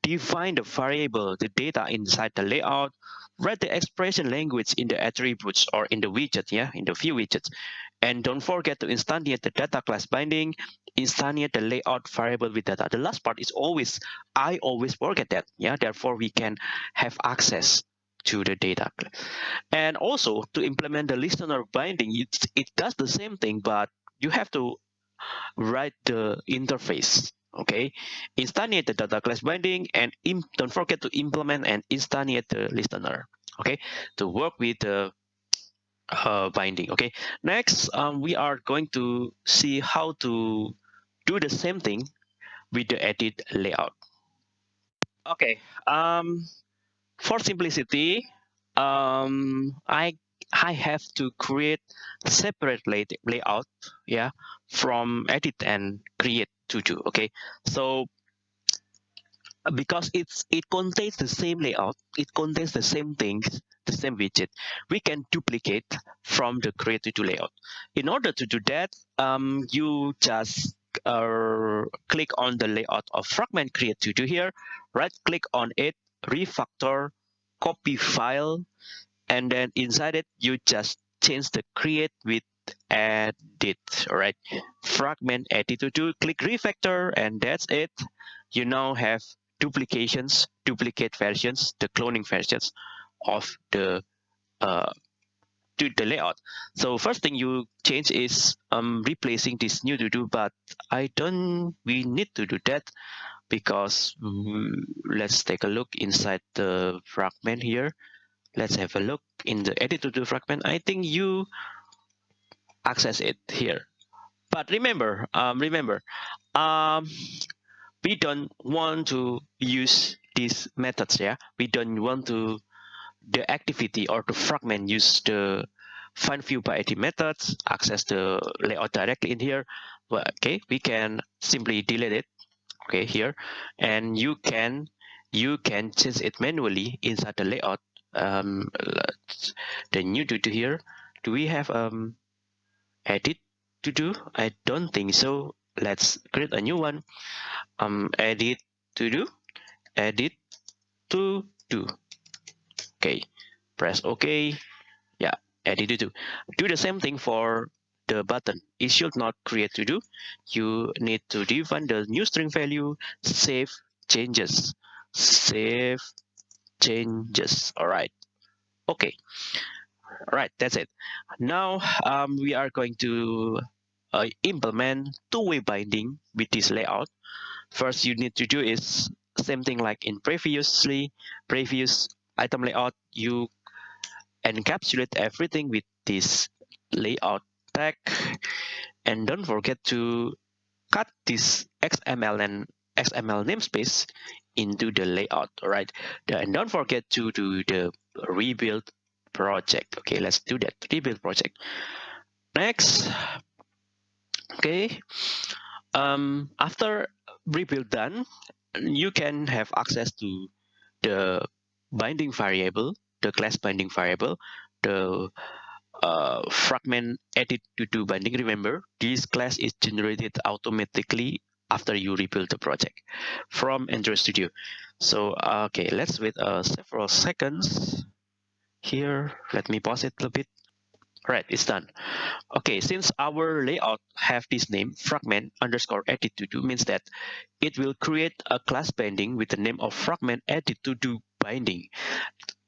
Speaker 1: define the variable, the data inside the layout, write the expression language in the attributes or in the widget, yeah, in the view widgets. And don't forget to instantiate the data class binding, instantiate the layout variable with data. The last part is always, I always forget that, yeah, therefore we can have access to the data. And also to implement the listener binding, it, it does the same thing, but you have to write the interface okay? Instantiate the data class binding and don't forget to implement and instantiate the listener okay? To work with the uh, binding okay? Next um, we are going to see how to do the same thing with the edit layout. Okay um for simplicity um i I have to create separate lay layout, yeah, from edit and create to do. Okay, so because it's it contains the same layout, it contains the same things, the same widget, we can duplicate from the create to do layout. In order to do that, um, you just uh, click on the layout of fragment create to do here, right click on it, refactor, copy file, and then inside it you just change the create with edit all right fragment edit to do click refactor and that's it. You now have duplications duplicate versions the cloning versions of the uh to the layout. So first thing you change is um replacing this new to do but i don't we need to do that because mm, let's take a look inside the fragment here let's have a look in the edit to fragment. I think you access it here. But remember um, remember um, we don't want to use these methods yeah? We don't want to the activity or the fragment use the find view by id methods access the layout directly in here. Well, okay we can simply delete it okay here. And you can you can change it manually inside the layout um, the new to do here do we have um edit to do? I don't think so. Let's create a new one. Um edit to do edit to do. Okay press ok. Yeah edit to do. Do the same thing for the button. It should not create to do. You need to define the new string value save changes. Save changes. All right. Okay. All right that's it. Now um, we are going to uh, implement two-way binding with this layout. First you need to do is same thing like in previously previous item layout you encapsulate everything with this layout tag. And don't forget to cut this xml and xml namespace into the layout all right and don't forget to do the rebuild project okay? Let's do that rebuild project. Next okay? Um after rebuild done you can have access to the binding variable the class binding variable the uh, fragment edit to do binding. Remember this class is generated automatically after you rebuild the project from Android Studio. So, okay, let's wait uh, several seconds here. Let me pause it a bit. Right, it's done. Okay, since our layout have this name, fragment underscore edit to do means that it will create a class binding with the name of fragment edit to do binding.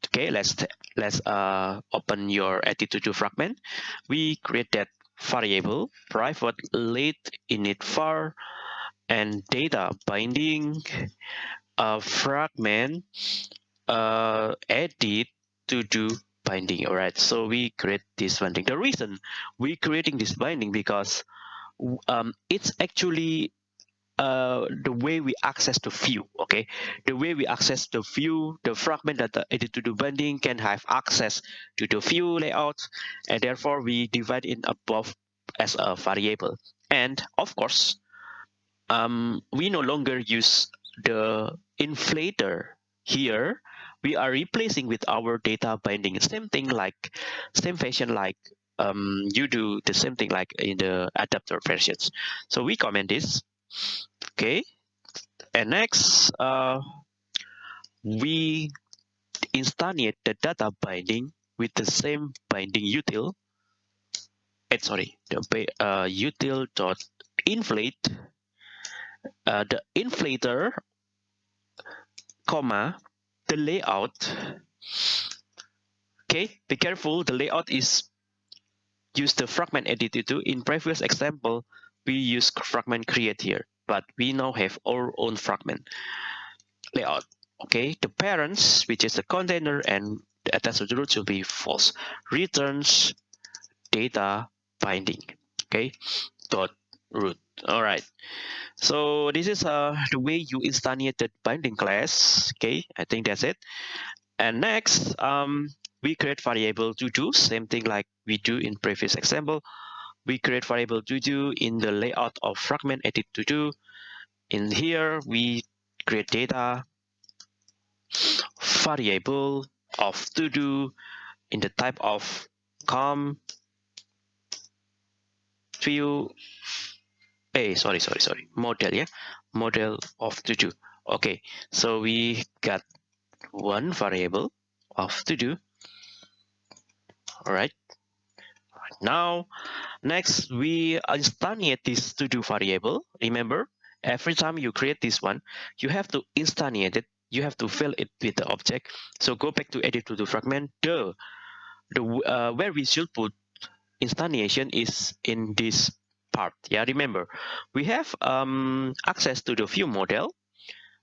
Speaker 1: Okay, let's let's uh, open your edit to do fragment. We create that variable private late init var and data binding a fragment uh, edit to do binding. All right so we create this binding. The reason we creating this binding because um, it's actually uh, the way we access the view okay? The way we access the view the fragment that edit to do binding can have access to the view layout and therefore we divide in above as a variable. And of course um, we no longer use the inflator here we are replacing with our data binding same thing like same fashion like um, you do the same thing like in the adapter versions. So we comment this. Okay. And next, uh, we instantiate the data binding with the same binding util. Eh, sorry, the uh, util dot inflate. Uh, the inflator, comma, the layout. Okay, be careful. The layout is use the fragment editor too. In previous example, we use fragment create here, but we now have our own fragment layout. Okay, the parents, which is the container and the attached root should be false. Returns data binding. Okay, dot root. All right. So this is uh, the way you instantiate the binding class. Okay, I think that's it. And next, um, we create variable to do same thing like we do in previous example we create variable to do in the layout of fragment edit to do in here we create data variable of to do in the type of com view a sorry sorry sorry. Model yeah? Model of to do okay so we got one variable of to do all right now next we instantiate this to do variable. Remember every time you create this one you have to instantiate it. You have to fill it with the object. So go back to edit to do fragment. The the uh, where we should put instantiation is in this part yeah remember we have um, access to the view model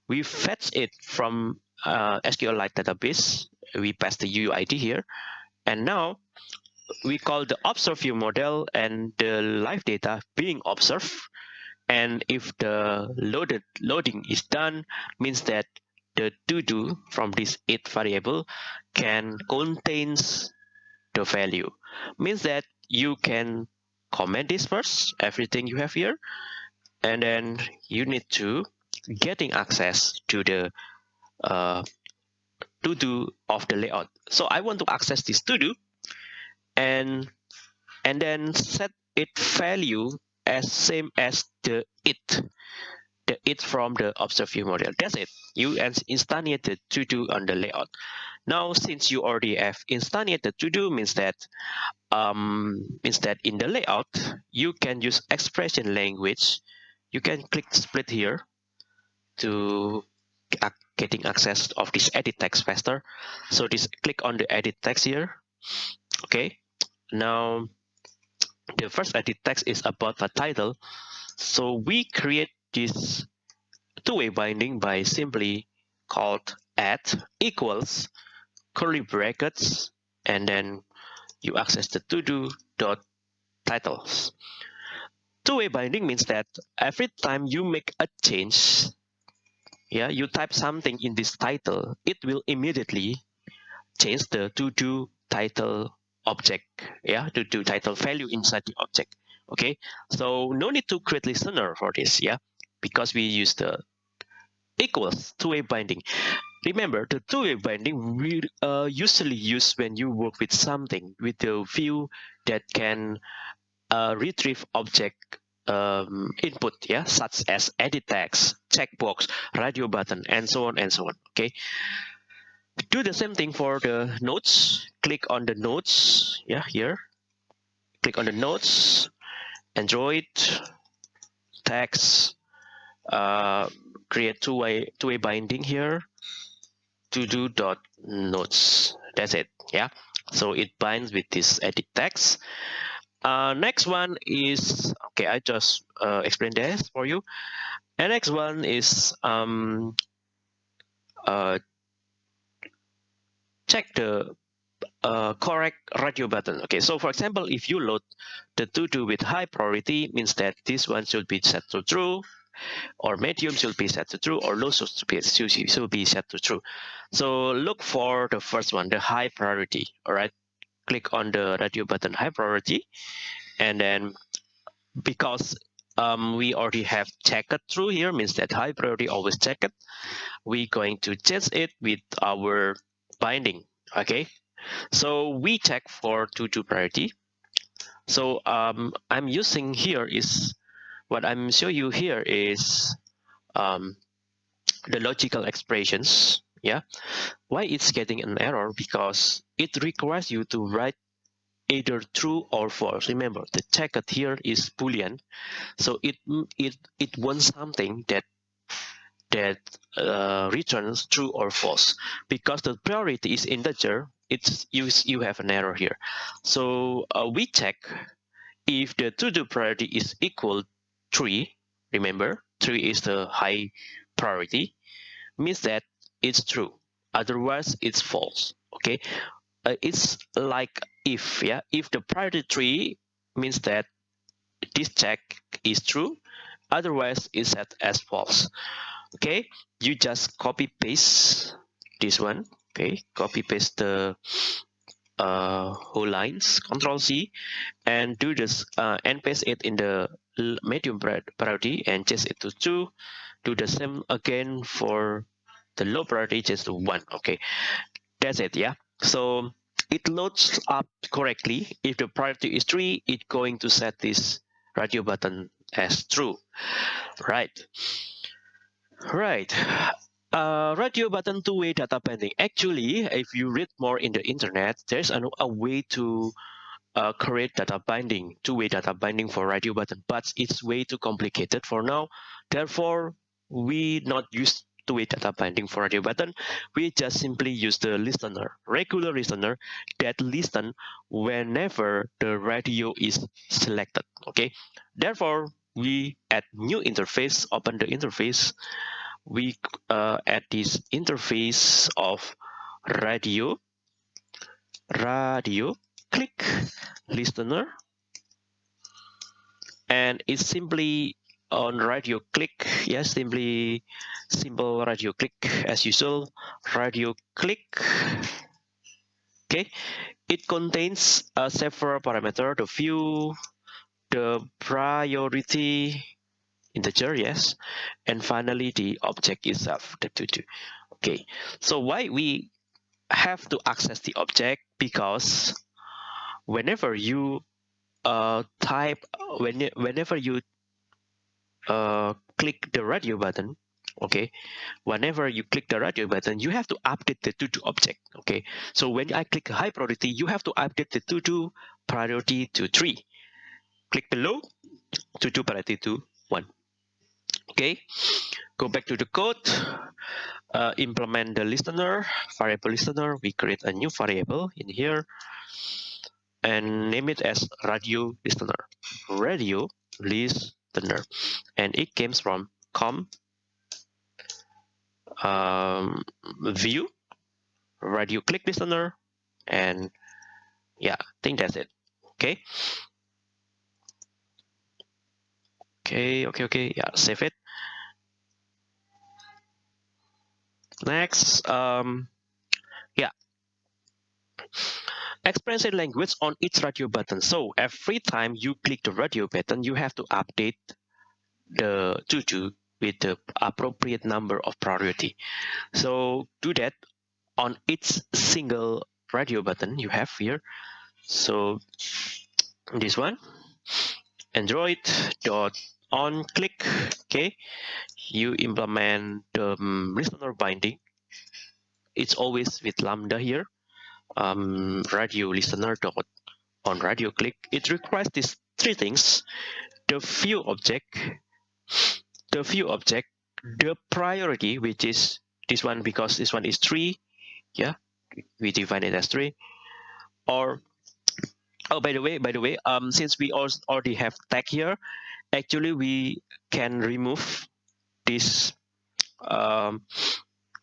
Speaker 1: we fetch it from uh, SQLite database we pass the UUID here and now we call the observe view model and the live data being observed. And if the loaded loading is done, means that the to do from this it variable can contains the value. Means that you can comment this first, everything you have here, and then you need to getting access to the uh, to do of the layout. So I want to access this to do and and then set it value as same as the it the it from the observe view model. That's it. You instantiated to do on the layout. Now since you already have instantiated to do means that um means that in the layout you can use expression language. You can click split here to getting access of this edit text faster. So this click on the edit text here. Okay. Now, the first edit text is about the title. So we create this two-way binding by simply called add equals curly brackets and then you access the to-do dot titles. Two-way binding means that every time you make a change, yeah, you type something in this title, it will immediately change the to-do title object yeah to do title value inside the object okay so no need to create listener for this yeah because we use the equals two-way binding. Remember the two-way binding we uh, usually use when you work with something with the view that can uh, retrieve object um, input yeah such as edit text checkbox radio button and so on and so on okay? Do the same thing for the nodes click on the nodes yeah here. Click on the nodes android text uh, create two-way two-way binding here. To do dot nodes that's it yeah? So it binds with this edit text. Uh, next one is okay i just uh, explained this for you. And next one is um, uh, check the uh, correct radio button. Okay, so for example, if you load the to-do with high priority, means that this one should be set to true, or medium should be set to true, or low should be, should be set to true. So look for the first one, the high priority. All right, click on the radio button high priority, and then because um, we already have checked through here, means that high priority always check it. We're going to change it with our binding okay so we check for to do priority So um, I'm using here is what I'm showing you here is um, the logical expressions. Yeah, why it's getting an error because it requires you to write either true or false. Remember, the checked here is boolean, so it it it wants something that that uh, returns true or false. Because the priority is integer, it's you you have an error here. So uh, we check if the to-do priority is equal three. Remember, three is the high priority, means that it's true. Otherwise, it's false. Okay, uh, it's like if yeah if the priority tree means that this check is true otherwise it's set as false okay you just copy paste this one okay copy paste the uh, whole lines control C and do this uh, and paste it in the medium priority and it to 2 do the same again for the low priority just to 1 okay that's it yeah so it loads up correctly. If the priority is 3, it's going to set this radio button as true. Right. Right. Uh, radio button two-way data binding. Actually, if you read more in the internet, there's a way to uh, create data binding, two-way data binding for radio button, but it's way too complicated for now. Therefore, we not use two-way data binding for radio button, we just simply use the listener, regular listener that listen whenever the radio is selected. Okay, therefore we add new interface, open the interface, we uh, add this interface of radio, radio, click listener, and it's simply on radio click. Yes simply simple radio click. As usual radio click. Okay. It contains uh, several parameter. The view the priority integer yes and finally the object itself the to-do okay. So why we have to access the object? Because whenever you uh, type when whenever you uh, click the radio button okay whenever you click the radio button you have to update the to-do object okay? So when i click high priority you have to update the to-do priority to three. Click below to-do priority to one okay? Go back to the code uh, implement the listener variable listener. We create a new variable in here and name it as radio listener. Radio list listener. And it comes from com um, view radio click listener and yeah I think that's it. Okay? Okay okay okay yeah save it. Next um yeah express language on each radio button. So every time you click the radio button, you have to update the to-do with the appropriate number of priority. So do that on each single radio button you have here. So this one, Android dot on click. Okay, you implement the um, listener binding. It's always with lambda here um, radio listener dot on radio click, it requires these three things: the view object, the view object, the priority, which is this one because this one is three, yeah, we define it as three, or oh by the way, by the way, um, since we already have tag here, actually we can remove this um,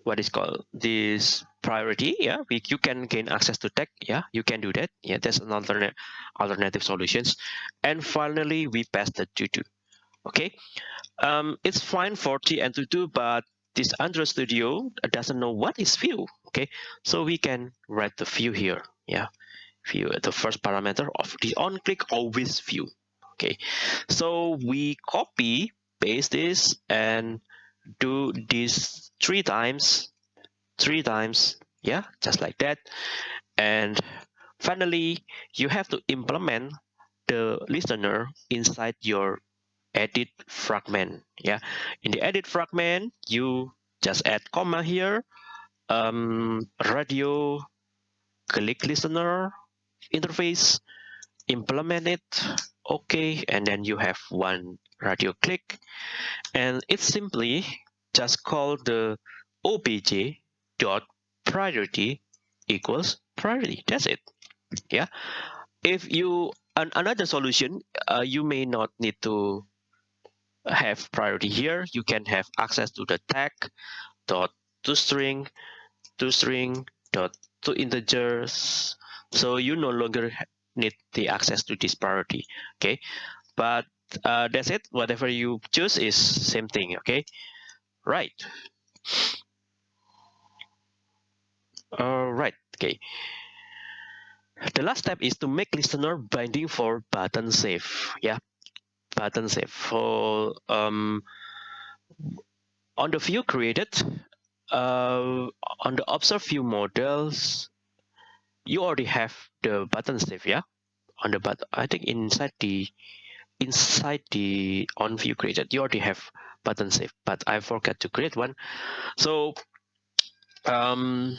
Speaker 1: what is called this priority yeah. We, you can gain access to tech yeah. You can do that yeah. That's another alternative solutions. And finally we pass the to-do okay? Um it's fine for t and tutu but this android studio doesn't know what is view okay? So we can write the view here yeah. View the first parameter of the on click always view okay? So we copy paste this and do this three times three times yeah just like that. And finally you have to implement the listener inside your edit fragment yeah. In the edit fragment you just add comma here um, radio click listener interface implement it okay and then you have one radio click. And it's simply just call the obj dot priority equals priority. That's it. Yeah. If you an, another solution uh, you may not need to have priority here. You can have access to the tag dot to string to string dot to integers. So you no longer need the access to this priority. Okay. But uh, that's it. Whatever you choose is same thing. Okay. Right all right okay. The last step is to make listener binding for button save yeah. Button save for um on the view created uh on the observe view models you already have the button save yeah? On the but i think inside the inside the on view created you already have button save but i forgot to create one. So um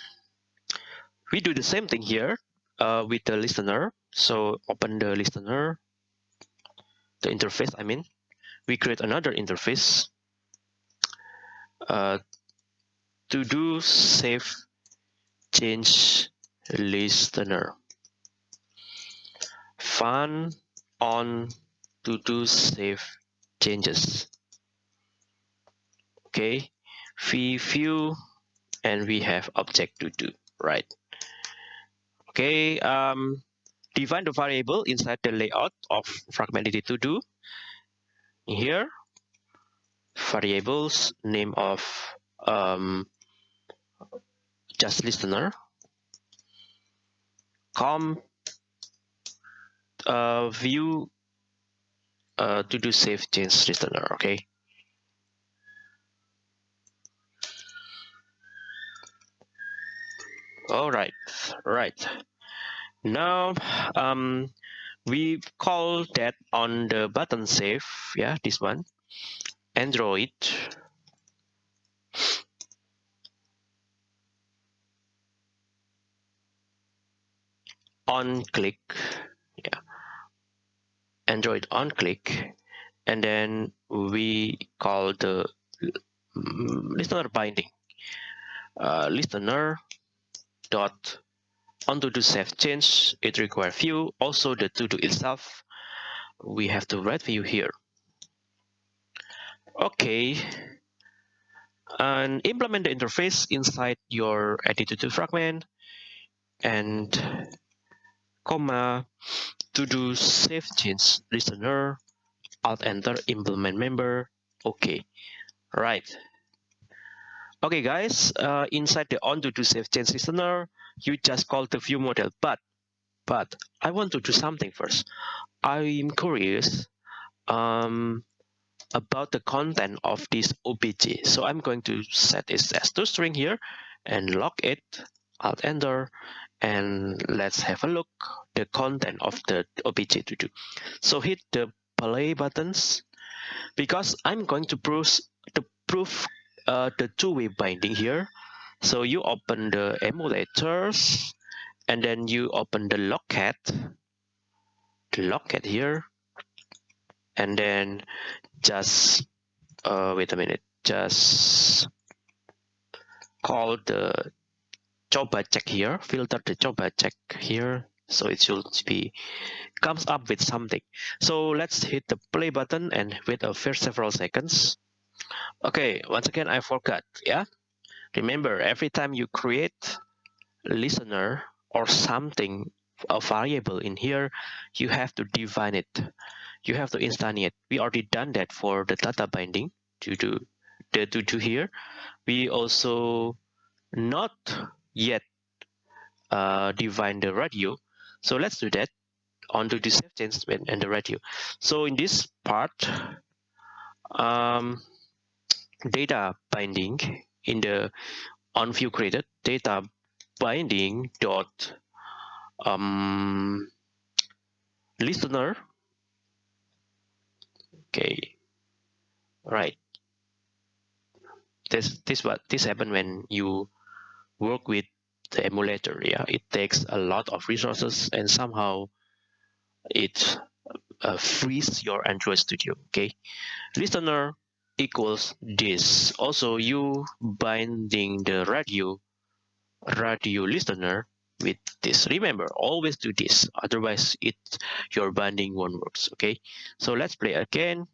Speaker 1: we do the same thing here uh, with the listener. So open the listener the interface i mean. We create another interface uh, to do save change listener. Fun on to do save changes. Okay we view and we have object to do right okay um define the variable inside the layout of fragmented to do. Here variables name of um, just listener com uh, view uh, to do save change listener okay all right. Right. Now um we call that on the button save yeah this one. Android. On click yeah. Android on click. And then we call the listener binding. Uh, listener dot onto the save change it require view. Also the to do itself we have to write view here. Okay. And implement the interface inside your edit2 fragment and comma to do save change listener alt enter implement member. Okay. Right okay guys uh, inside the on to save change listener you just call the view model but but i want to do something first. I'm curious um about the content of this obj so i'm going to set this as to string here and lock it alt enter and let's have a look the content of the obj to do. So hit the play buttons because i'm going to prove the prove uh, the two-way binding here. So you open the emulators and then you open the logcat the logcat here. And then just uh, wait a minute just call the coba check here filter the coba check here. So it should be comes up with something. So let's hit the play button and wait a first several seconds okay once again i forgot yeah remember every time you create listener or something a variable in here you have to define it you have to instantiate we already done that for the data binding to do the to do here we also not yet uh, define the radio. So let's do that onto the change and the radio. So in this part, um, data binding in the on view created data binding dot um, listener. Okay. Right. This this what this happen when you work with the emulator yeah? It takes a lot of resources and somehow it uh, frees your android studio okay? Listener equals this. Also you binding the radio radio listener with this. Remember always do this. Otherwise it your binding won't works okay? So let's play again.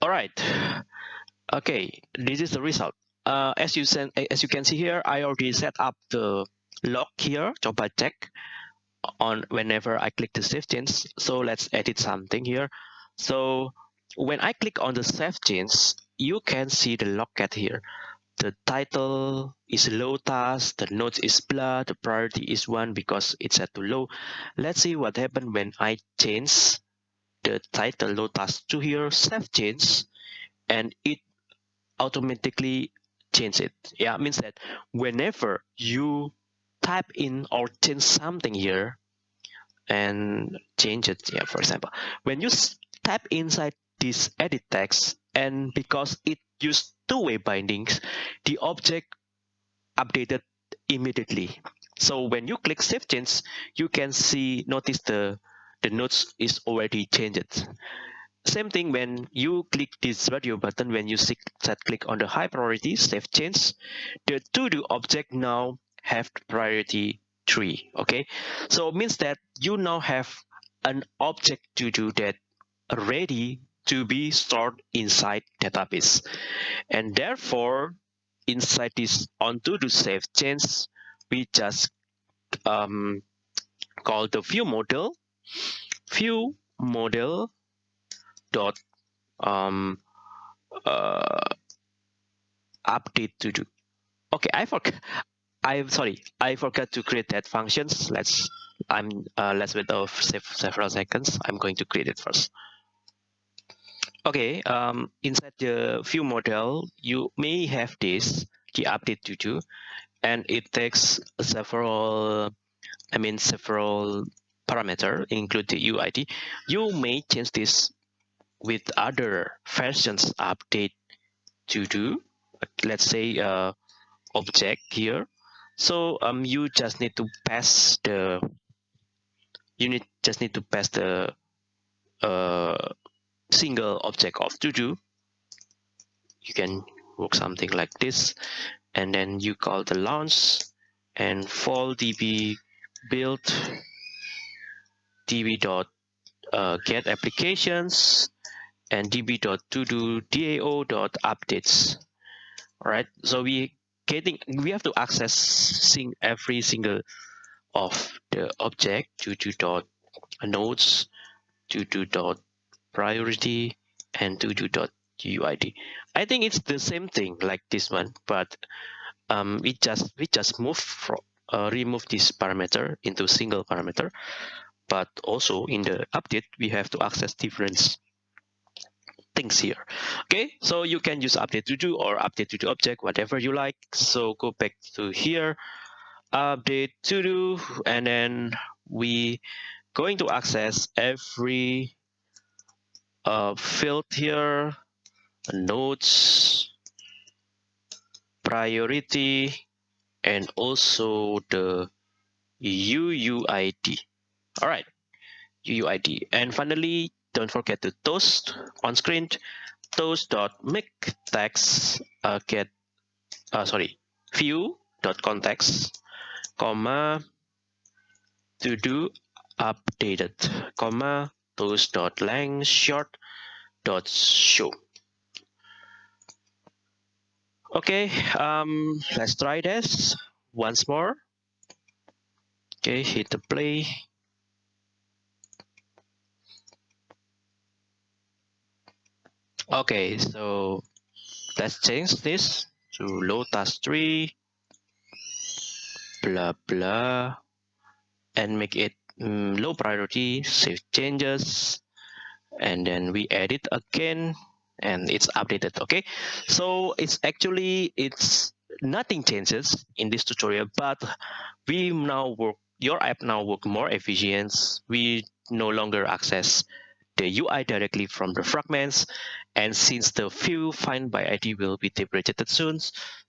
Speaker 1: All right. Okay this is the result. Uh, as you send as you can see here i already set up the log here coba check on whenever i click the save change so let's edit something here. So when i click on the save change you can see the logcat here. The title is low task the notes is blur the priority is one because it's set to low. Let's see what happened when i change the title low task to here save change and it automatically change it. Yeah means that whenever you type in or change something here and change it yeah for example. When you type inside this edit text and because it used two-way bindings the object updated immediately. So when you click save change you can see notice the the notes is already changed. Same thing when you click this radio button when you set click on the high priority save change the to do object now have priority three okay? So it means that you now have an object to do that ready to be stored inside database. And therefore inside this on to do save change we just um, call the view model view model dot um, uh, update to do. Okay i forgot i'm sorry i forgot to create that functions. Let's i'm uh, let's wait of several seconds. I'm going to create it first. Okay um, inside the view model. You may have this the update to do and it takes several i mean several parameter include the uid you may change this with other versions update to do. Let's say uh, object here so um you just need to pass the you need just need to pass the uh, single object of to do you can work something like this and then you call the launch and fall db build db dot uh, get applications and db dot to do dao dot updates. All right so we getting we have to accessing every single of the object to to dot nodes to to dot priority and to to dot uid i think it's the same thing like this one but um we just we just move from uh, remove this parameter into single parameter. But also in the update we have to access different things here. Okay so you can use update to do or update to do object whatever you like. So go back to here update to do and then we going to access every uh, field here nodes priority and also the UUID all right UUID and finally don't forget to toast on screen toast dot make text uh, get uh, sorry view dot context comma to do updated comma toast dot length short dot show okay um let's try this once more. Okay hit the play Okay, so let's change this to Lotus 3, blah blah, and make it um, low priority, save changes, and then we edit again, and it's updated. Okay, so it's actually it's nothing changes in this tutorial, but we now work your app now work more efficient. We no longer access the UI directly from the fragments. And since the view find by ID will be deprecated soon,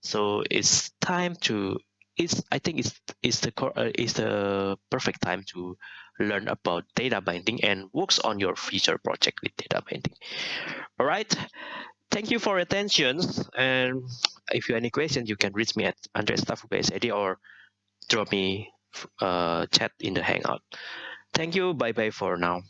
Speaker 1: so it's time to it's I think it's it's the uh, it's the perfect time to learn about data binding and works on your future project with data binding. All right. Thank you for attention. And if you have any questions, you can reach me at andreas.staff.id or drop me a uh, chat in the Hangout. Thank you. Bye bye for now.